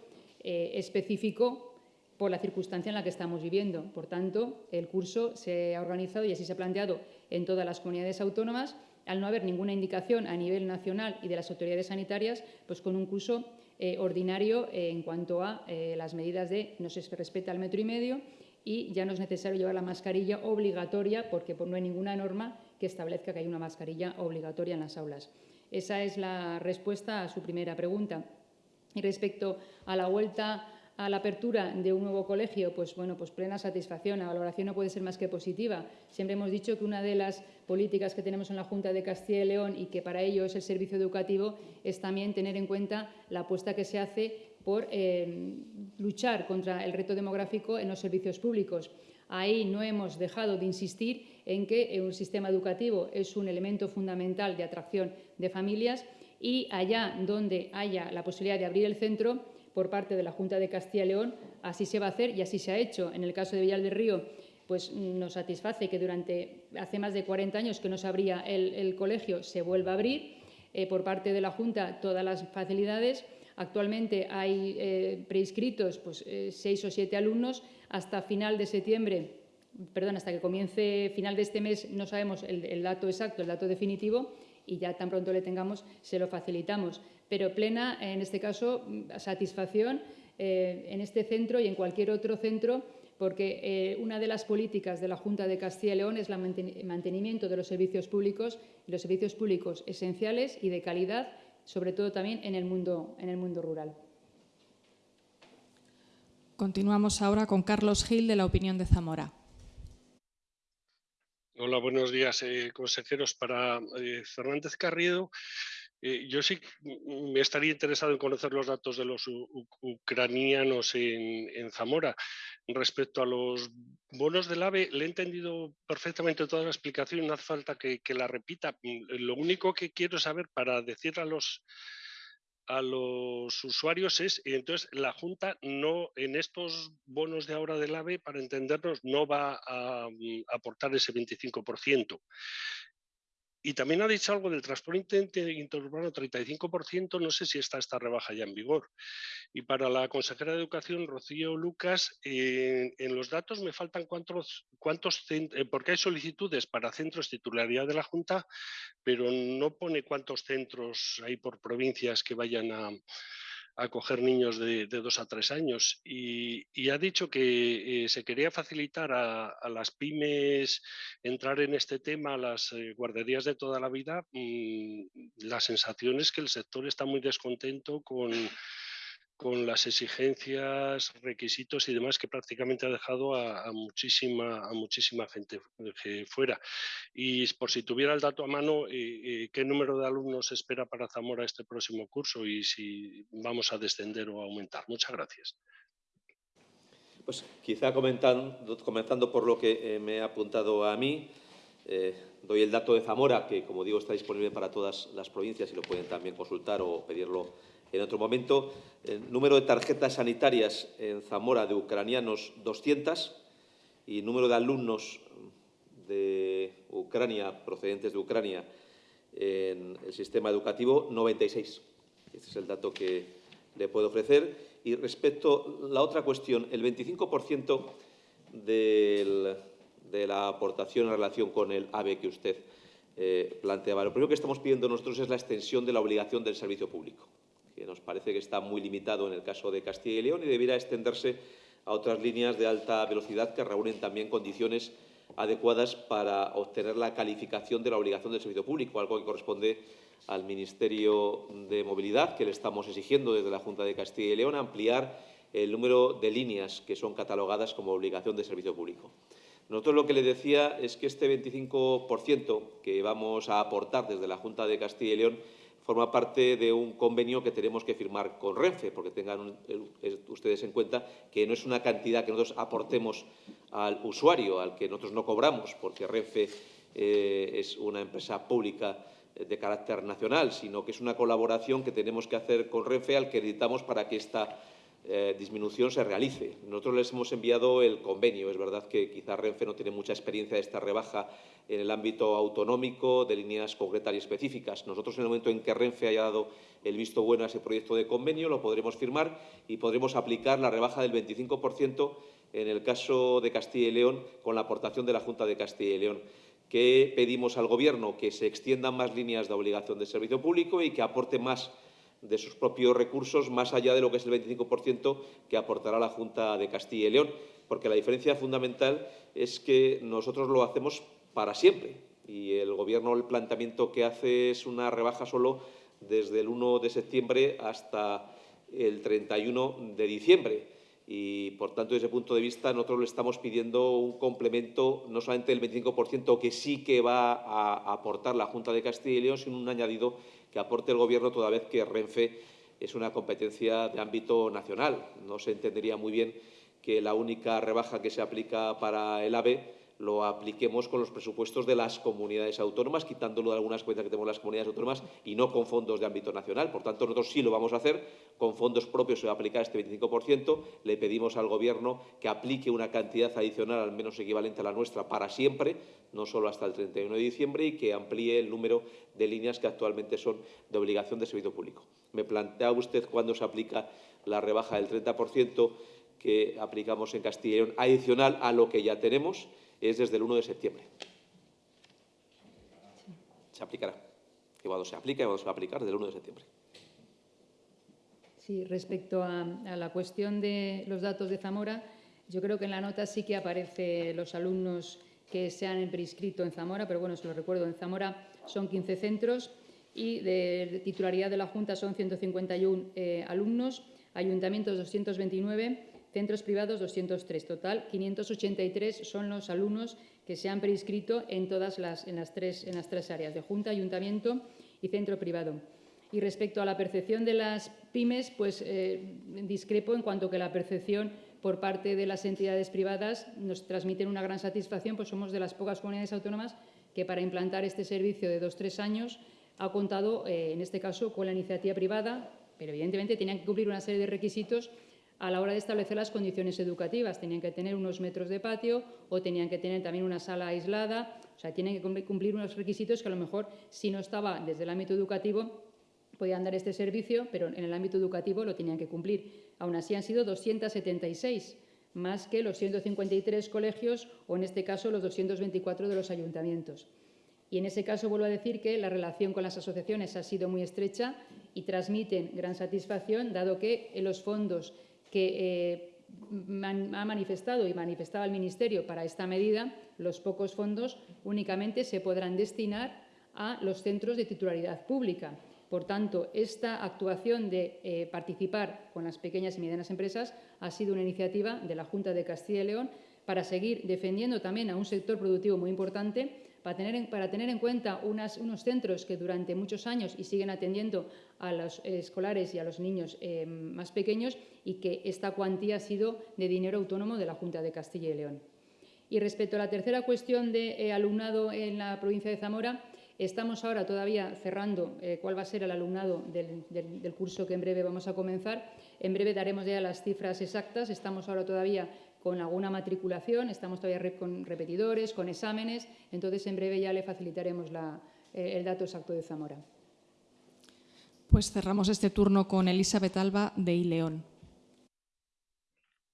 eh, específico por la circunstancia en la que estamos viviendo. Por tanto, el curso se ha organizado y así se ha planteado en todas las comunidades autónomas, al no haber ninguna indicación a nivel nacional y de las autoridades sanitarias, pues con un curso eh, ordinario eh, en cuanto a eh, las medidas de no se respeta el metro y medio y ya no es necesario llevar la mascarilla obligatoria porque no hay ninguna norma que establezca que hay una mascarilla obligatoria en las aulas. Esa es la respuesta a su primera pregunta. Y respecto a la vuelta a la apertura de un nuevo colegio, pues bueno, pues plena satisfacción. La valoración no puede ser más que positiva. Siempre hemos dicho que una de las políticas que tenemos en la Junta de Castilla y León y que para ello es el servicio educativo es también tener en cuenta la apuesta que se hace por eh, luchar contra el reto demográfico en los servicios públicos. Ahí no hemos dejado de insistir en que un sistema educativo es un elemento fundamental de atracción de familias y allá donde haya la posibilidad de abrir el centro, por parte de la Junta de Castilla y León, así se va a hacer y así se ha hecho. En el caso de Villar del Río, pues nos satisface que durante hace más de 40 años que no se abría el, colegio se vuelva a abrir. Eh, por parte de la Junta todas las facilidades. Actualmente hay eh, preinscritos pues, eh, seis o siete alumnos. Hasta final de septiembre, perdón, hasta que comience final de este mes no sabemos el dato exacto, el dato definitivo y ya tan pronto le tengamos se lo facilitamos pero plena, en este caso, satisfacción eh, en este centro y en cualquier otro centro, porque eh, una de las políticas de la Junta de Castilla y León es el mantenimiento de los servicios públicos, los servicios públicos esenciales y de calidad, sobre todo también en el mundo, en el mundo rural. Continuamos ahora con Carlos Gil de la Opinión de Zamora. Hola, buenos días, eh, consejeros. Para Fernández Carriedo, eh, yo sí me estaría interesado en conocer los datos de los ucranianos en, Zamora. Respecto a los bonos del AVE, le he entendido perfectamente toda la explicación, no hace falta que, la repita. Mm, lo único que quiero saber para decir a los, a los usuarios es, entonces la Junta no, en estos bonos de ahora del AVE, para entendernos, no va a mm, aportar ese 25%. Y también ha dicho algo del transporte interurbano, 35%, no sé si está esta rebaja ya en vigor. Y para la consejera de Educación, Rocío Lucas, eh, en los datos me faltan cuántos, cuántos eh, porque hay solicitudes para centros titularidad de la Junta, pero no pone cuántos centros hay por provincias que vayan a, acoger niños de, dos a tres años y, ha dicho que eh, se quería facilitar a, las pymes entrar en este tema, las eh, guarderías de toda la vida. Mm, la sensación es que el sector está muy descontento con con las exigencias, requisitos y demás que prácticamente ha dejado a, muchísima, a muchísima gente fuera. Y por si tuviera el dato a mano, eh, eh, ¿qué número de alumnos espera para Zamora este próximo curso y si vamos a descender o aumentar? Muchas gracias. Pues quizá comentando por lo que eh, me ha apuntado a mí, doy el dato de Zamora, que como digo está disponible para todas las provincias y lo pueden también consultar o pedirlo en otro momento. El número de tarjetas sanitarias en Zamora de ucranianos 200 y número de alumnos de Ucrania, procedentes de Ucrania, en el sistema educativo 96. Este es el dato que le puedo ofrecer. Y respecto a la otra cuestión, el 25% de la aportación en relación con el AVE que usted eh, planteaba. Lo primero que estamos pidiendo nosotros es la extensión de la obligación del servicio público que nos parece que está muy limitado en el caso de Castilla y León y debiera extenderse a otras líneas de alta velocidad que reúnen también condiciones adecuadas para obtener la calificación de la obligación del servicio público, algo que corresponde al Ministerio de Movilidad, que le estamos exigiendo desde la Junta de Castilla y León ampliar el número de líneas que son catalogadas como obligación de servicio público. Nosotros lo que le decía es que este 25% que vamos a aportar desde la Junta de Castilla y León forma parte de un convenio que tenemos que firmar con Renfe, porque tengan ustedes en cuenta que no es una cantidad que nosotros aportemos al usuario, al que nosotros no cobramos, porque Renfe eh, es una empresa pública de carácter nacional, sino que es una colaboración que tenemos que hacer con Renfe al que necesitamos para que esta eh, disminución se realice. Nosotros les hemos enviado el convenio. Es verdad que quizá Renfe no tiene mucha experiencia de esta rebaja en el ámbito autonómico de líneas concretas y específicas. Nosotros, en el momento en que Renfe haya dado el visto bueno a ese proyecto de convenio, lo podremos firmar y podremos aplicar la rebaja del 25% en el caso de Castilla y León con la aportación de la Junta de Castilla y León que pedimos al Gobierno que se extiendan más líneas de obligación de servicio público y que aporte más de sus propios recursos, más allá de lo que es el 25% que aportará la Junta de Castilla y León, porque la diferencia fundamental es que nosotros lo hacemos para siempre. Y el Gobierno el planteamiento que hace es una rebaja solo desde el 1 de septiembre hasta el 31 de diciembre. Y, por tanto, desde ese punto de vista, nosotros le estamos pidiendo un complemento no solamente del 25% que sí que va a aportar la Junta de Castilla y León, sino un añadido que aporte el Gobierno toda vez que Renfe es una competencia de ámbito nacional. No se entendería muy bien que la única rebaja que se aplica para el AVE lo apliquemos con los presupuestos de las comunidades autónomas, quitándolo de algunas cuentas que tenemos las comunidades autónomas y no con fondos de ámbito nacional. Por tanto, nosotros sí lo vamos a hacer, con fondos propios se va a aplicar este 25%, le pedimos al Gobierno que aplique una cantidad adicional al menos equivalente a la nuestra para siempre, no solo hasta el 31 de diciembre, y que amplíe el número de líneas que actualmente son de obligación de servicio público. Me plantea usted cuándo se aplica la rebaja del 30% que aplicamos en Castilla y León, adicional a lo que ya tenemos, es desde el 1 de septiembre. Se aplicará. Que cuando se aplica, cuando se va a aplicar, desde el 1 de septiembre. Sí, respecto a, la cuestión de los datos de Zamora, yo creo que en la nota sí que aparece los alumnos que se han prescrito en Zamora, pero bueno, se lo recuerdo, en Zamora son 15 centros y de titularidad de la Junta son 151 eh, alumnos, ayuntamientos 229 centros privados 203. Total, 583 son los alumnos que se han prescrito en todas las, en las, tres, en las tres áreas, de Junta, Ayuntamiento y Centro Privado. Y respecto a la percepción de las pymes, pues eh, discrepo en cuanto que la percepción por parte de las entidades privadas nos transmiten una gran satisfacción, pues somos de las pocas comunidades autónomas que para implantar este servicio de dos tres años ha contado, eh, en este caso, con la iniciativa privada, pero evidentemente tenían que cumplir una serie de requisitos a la hora de establecer las condiciones educativas. Tenían que tener unos metros de patio o tenían que tener también una sala aislada. O sea, tienen que cumplir unos requisitos que a lo mejor, si no estaba desde el ámbito educativo, podían dar este servicio, pero en el ámbito educativo lo tenían que cumplir. Aún así han sido 276, más que los 153 colegios o, en este caso, los 224 de los ayuntamientos. Y en ese caso vuelvo a decir que la relación con las asociaciones ha sido muy estrecha y transmiten gran satisfacción, dado que los fondos que eh, ha manifestado y manifestaba el Ministerio para esta medida, los pocos fondos únicamente se podrán destinar a los centros de titularidad pública. Por tanto, esta actuación de eh, participar con las pequeñas y medianas empresas ha sido una iniciativa de la Junta de Castilla y León para seguir defendiendo también a un sector productivo muy importante para tener en, cuenta unos centros que durante muchos años y siguen atendiendo a los escolares y a los niños eh, más pequeños y que esta cuantía ha sido de dinero autónomo de la Junta de Castilla y León. Y respecto a la tercera cuestión de eh, alumnado en la provincia de Zamora, estamos ahora todavía cerrando eh, cuál va a ser el alumnado del, del, curso que en breve vamos a comenzar. En breve daremos ya las cifras exactas. Estamos ahora todavía con alguna matriculación, estamos todavía con repetidores, con exámenes, entonces en breve ya le facilitaremos eh, el dato exacto de Zamora. Pues cerramos este turno con Elizabeth Alba de Ileón.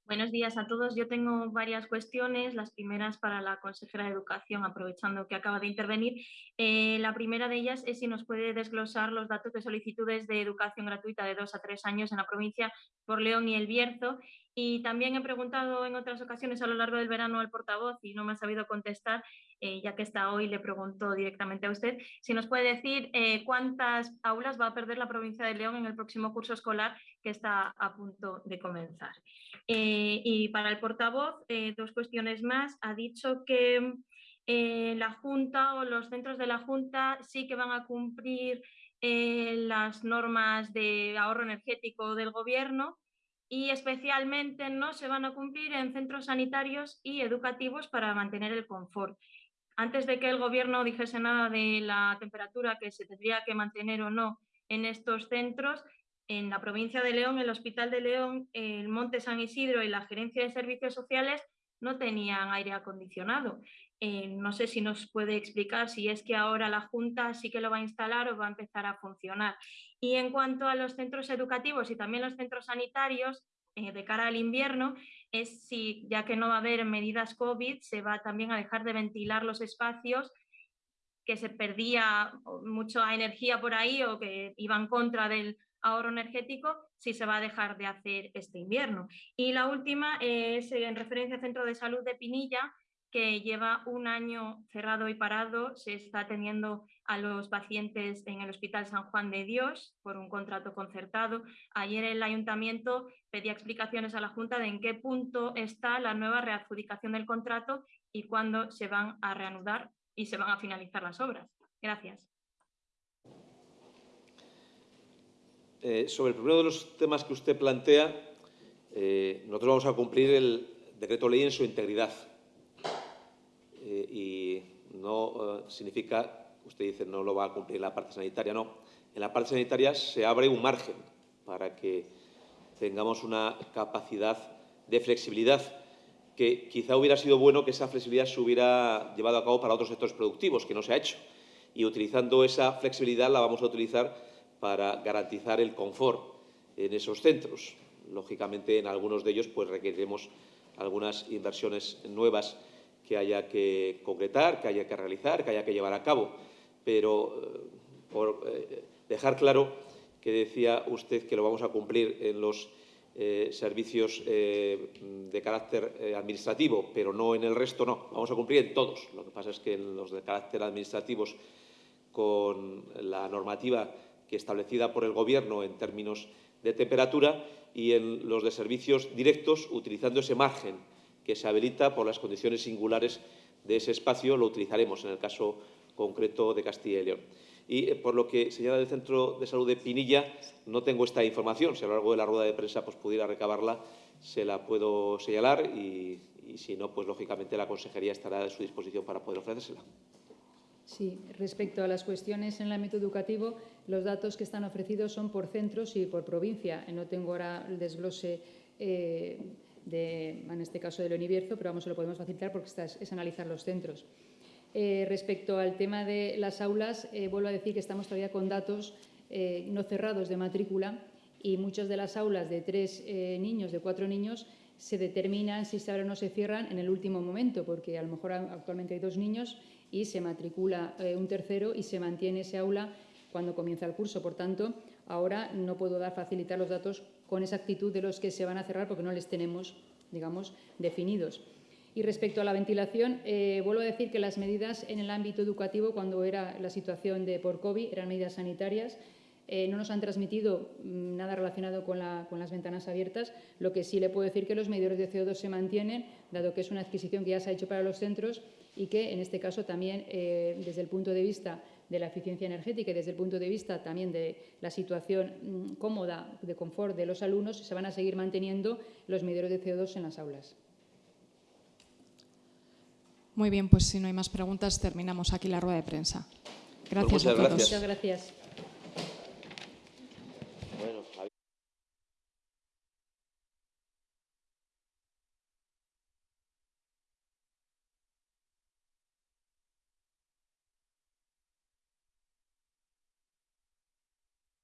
Buenos días a todos. Yo tengo varias cuestiones. Las primeras para la consejera de Educación, aprovechando que acaba de intervenir. Eh, la primera de ellas es si nos puede desglosar los datos de solicitudes de educación gratuita de dos a tres años en la provincia por León y El Bierzo y también he preguntado en otras ocasiones a lo largo del verano al portavoz y no me ha sabido contestar, eh, ya que está hoy, le pregunto directamente a usted, si nos puede decir eh, cuántas aulas va a perder la provincia de León en el próximo curso escolar que está a punto de comenzar. Eh, y para el portavoz, dos cuestiones más. Ha dicho que la Junta o los centros de la Junta sí que van a cumplir las normas de ahorro energético del Gobierno y especialmente no se van a cumplir en centros sanitarios y educativos para mantener el confort. antes de que el Gobierno dijese nada de la temperatura que se tendría que mantener o no en estos centros, en la provincia de León, el Hospital de León, el Monte San Isidro y la Gerencia de Servicios Sociales no tenían aire acondicionado. Eh, no sé si nos puede explicar si es que ahora la Junta sí que lo va a instalar o va a empezar a funcionar. Y en cuanto a los centros educativos y también los centros sanitarios, eh, de cara al invierno, es si, ya que no va a haber medidas COVID, se va también a dejar de ventilar los espacios que se perdía mucha energía por ahí o que iban contra del ahorro energético, si se va a dejar de hacer este invierno. Y la última es en referencia al Centro de Salud de Pinilla, que lleva un año cerrado y parado. Se está atendiendo a los pacientes en el Hospital San Juan de Dios por un contrato concertado. Ayer el ayuntamiento pedía explicaciones a la Junta de en qué punto está la nueva readjudicación del contrato y cuándo se van a reanudar y se van a finalizar las obras. Gracias. Eh, sobre el primero de los temas que usted plantea, eh, nosotros vamos a cumplir el decreto ley en su integridad. Eh, y no significa, usted dice, no lo va a cumplir la parte sanitaria, no. En la parte sanitaria se abre un margen para que tengamos una capacidad de flexibilidad que quizá hubiera sido bueno que esa flexibilidad se hubiera llevado a cabo para otros sectores productivos, que no se ha hecho. Y utilizando esa flexibilidad la vamos a utilizar para garantizar el confort en esos centros. Lógicamente, en algunos de ellos pues, requeriremos algunas inversiones nuevas que haya que concretar, que haya que realizar, que haya que llevar a cabo. Pero eh, por eh, dejar claro que decía usted que lo vamos a cumplir en los eh, servicios de carácter administrativo, pero no en el resto, no. Vamos a cumplir en todos. Lo que pasa es que en los de carácter administrativos, con la normativa establecida por el Gobierno en términos de temperatura y en los de servicios directos, utilizando ese margen que se habilita por las condiciones singulares de ese espacio, lo utilizaremos en el caso concreto de Castilla y León. Y eh, por lo que señala el Centro de Salud de Pinilla, no tengo esta información. Si a lo largo de la rueda de prensa pues, pudiera recabarla, se la puedo señalar y, y si no, pues lógicamente la Consejería estará a su disposición para poder ofrecérsela. Sí, respecto a las cuestiones en el ámbito educativo, los datos que están ofrecidos son por centros y por provincia. No tengo ahora el desglose eh, de, en este caso del Univierzo, pero vamos, lo podemos facilitar porque es, analizar los centros. Eh, respecto al tema de las aulas, eh, vuelvo a decir que estamos todavía con datos no cerrados de matrícula y muchas de las aulas de tres niños, de cuatro niños, se determinan si se abren o no se cierran en el último momento, porque a lo mejor actualmente hay dos niños y se matricula eh, un tercero y se mantiene ese aula cuando comienza el curso. Por tanto, ahora no puedo dar facilitar los datos con exactitud de los que se van a cerrar porque no les tenemos, digamos, definidos. Y respecto a la ventilación, eh, vuelvo a decir que las medidas en el ámbito educativo, cuando era la situación de por COVID, eran medidas sanitarias. Eh, no nos han transmitido mm, nada relacionado con, con, las ventanas abiertas. Lo que sí le puedo decir que los medidores de CO2 se mantienen, dado que es una adquisición que ya se ha hecho para los centros y que en este caso también eh, desde el punto de vista de la eficiencia energética y desde el punto de vista también de la situación mm, cómoda, de confort de los alumnos, se van a seguir manteniendo los medidores de CO2 en las aulas. Muy bien, pues si no hay más preguntas, terminamos aquí la rueda de prensa. Pues gracias a todos. Muchas gracias.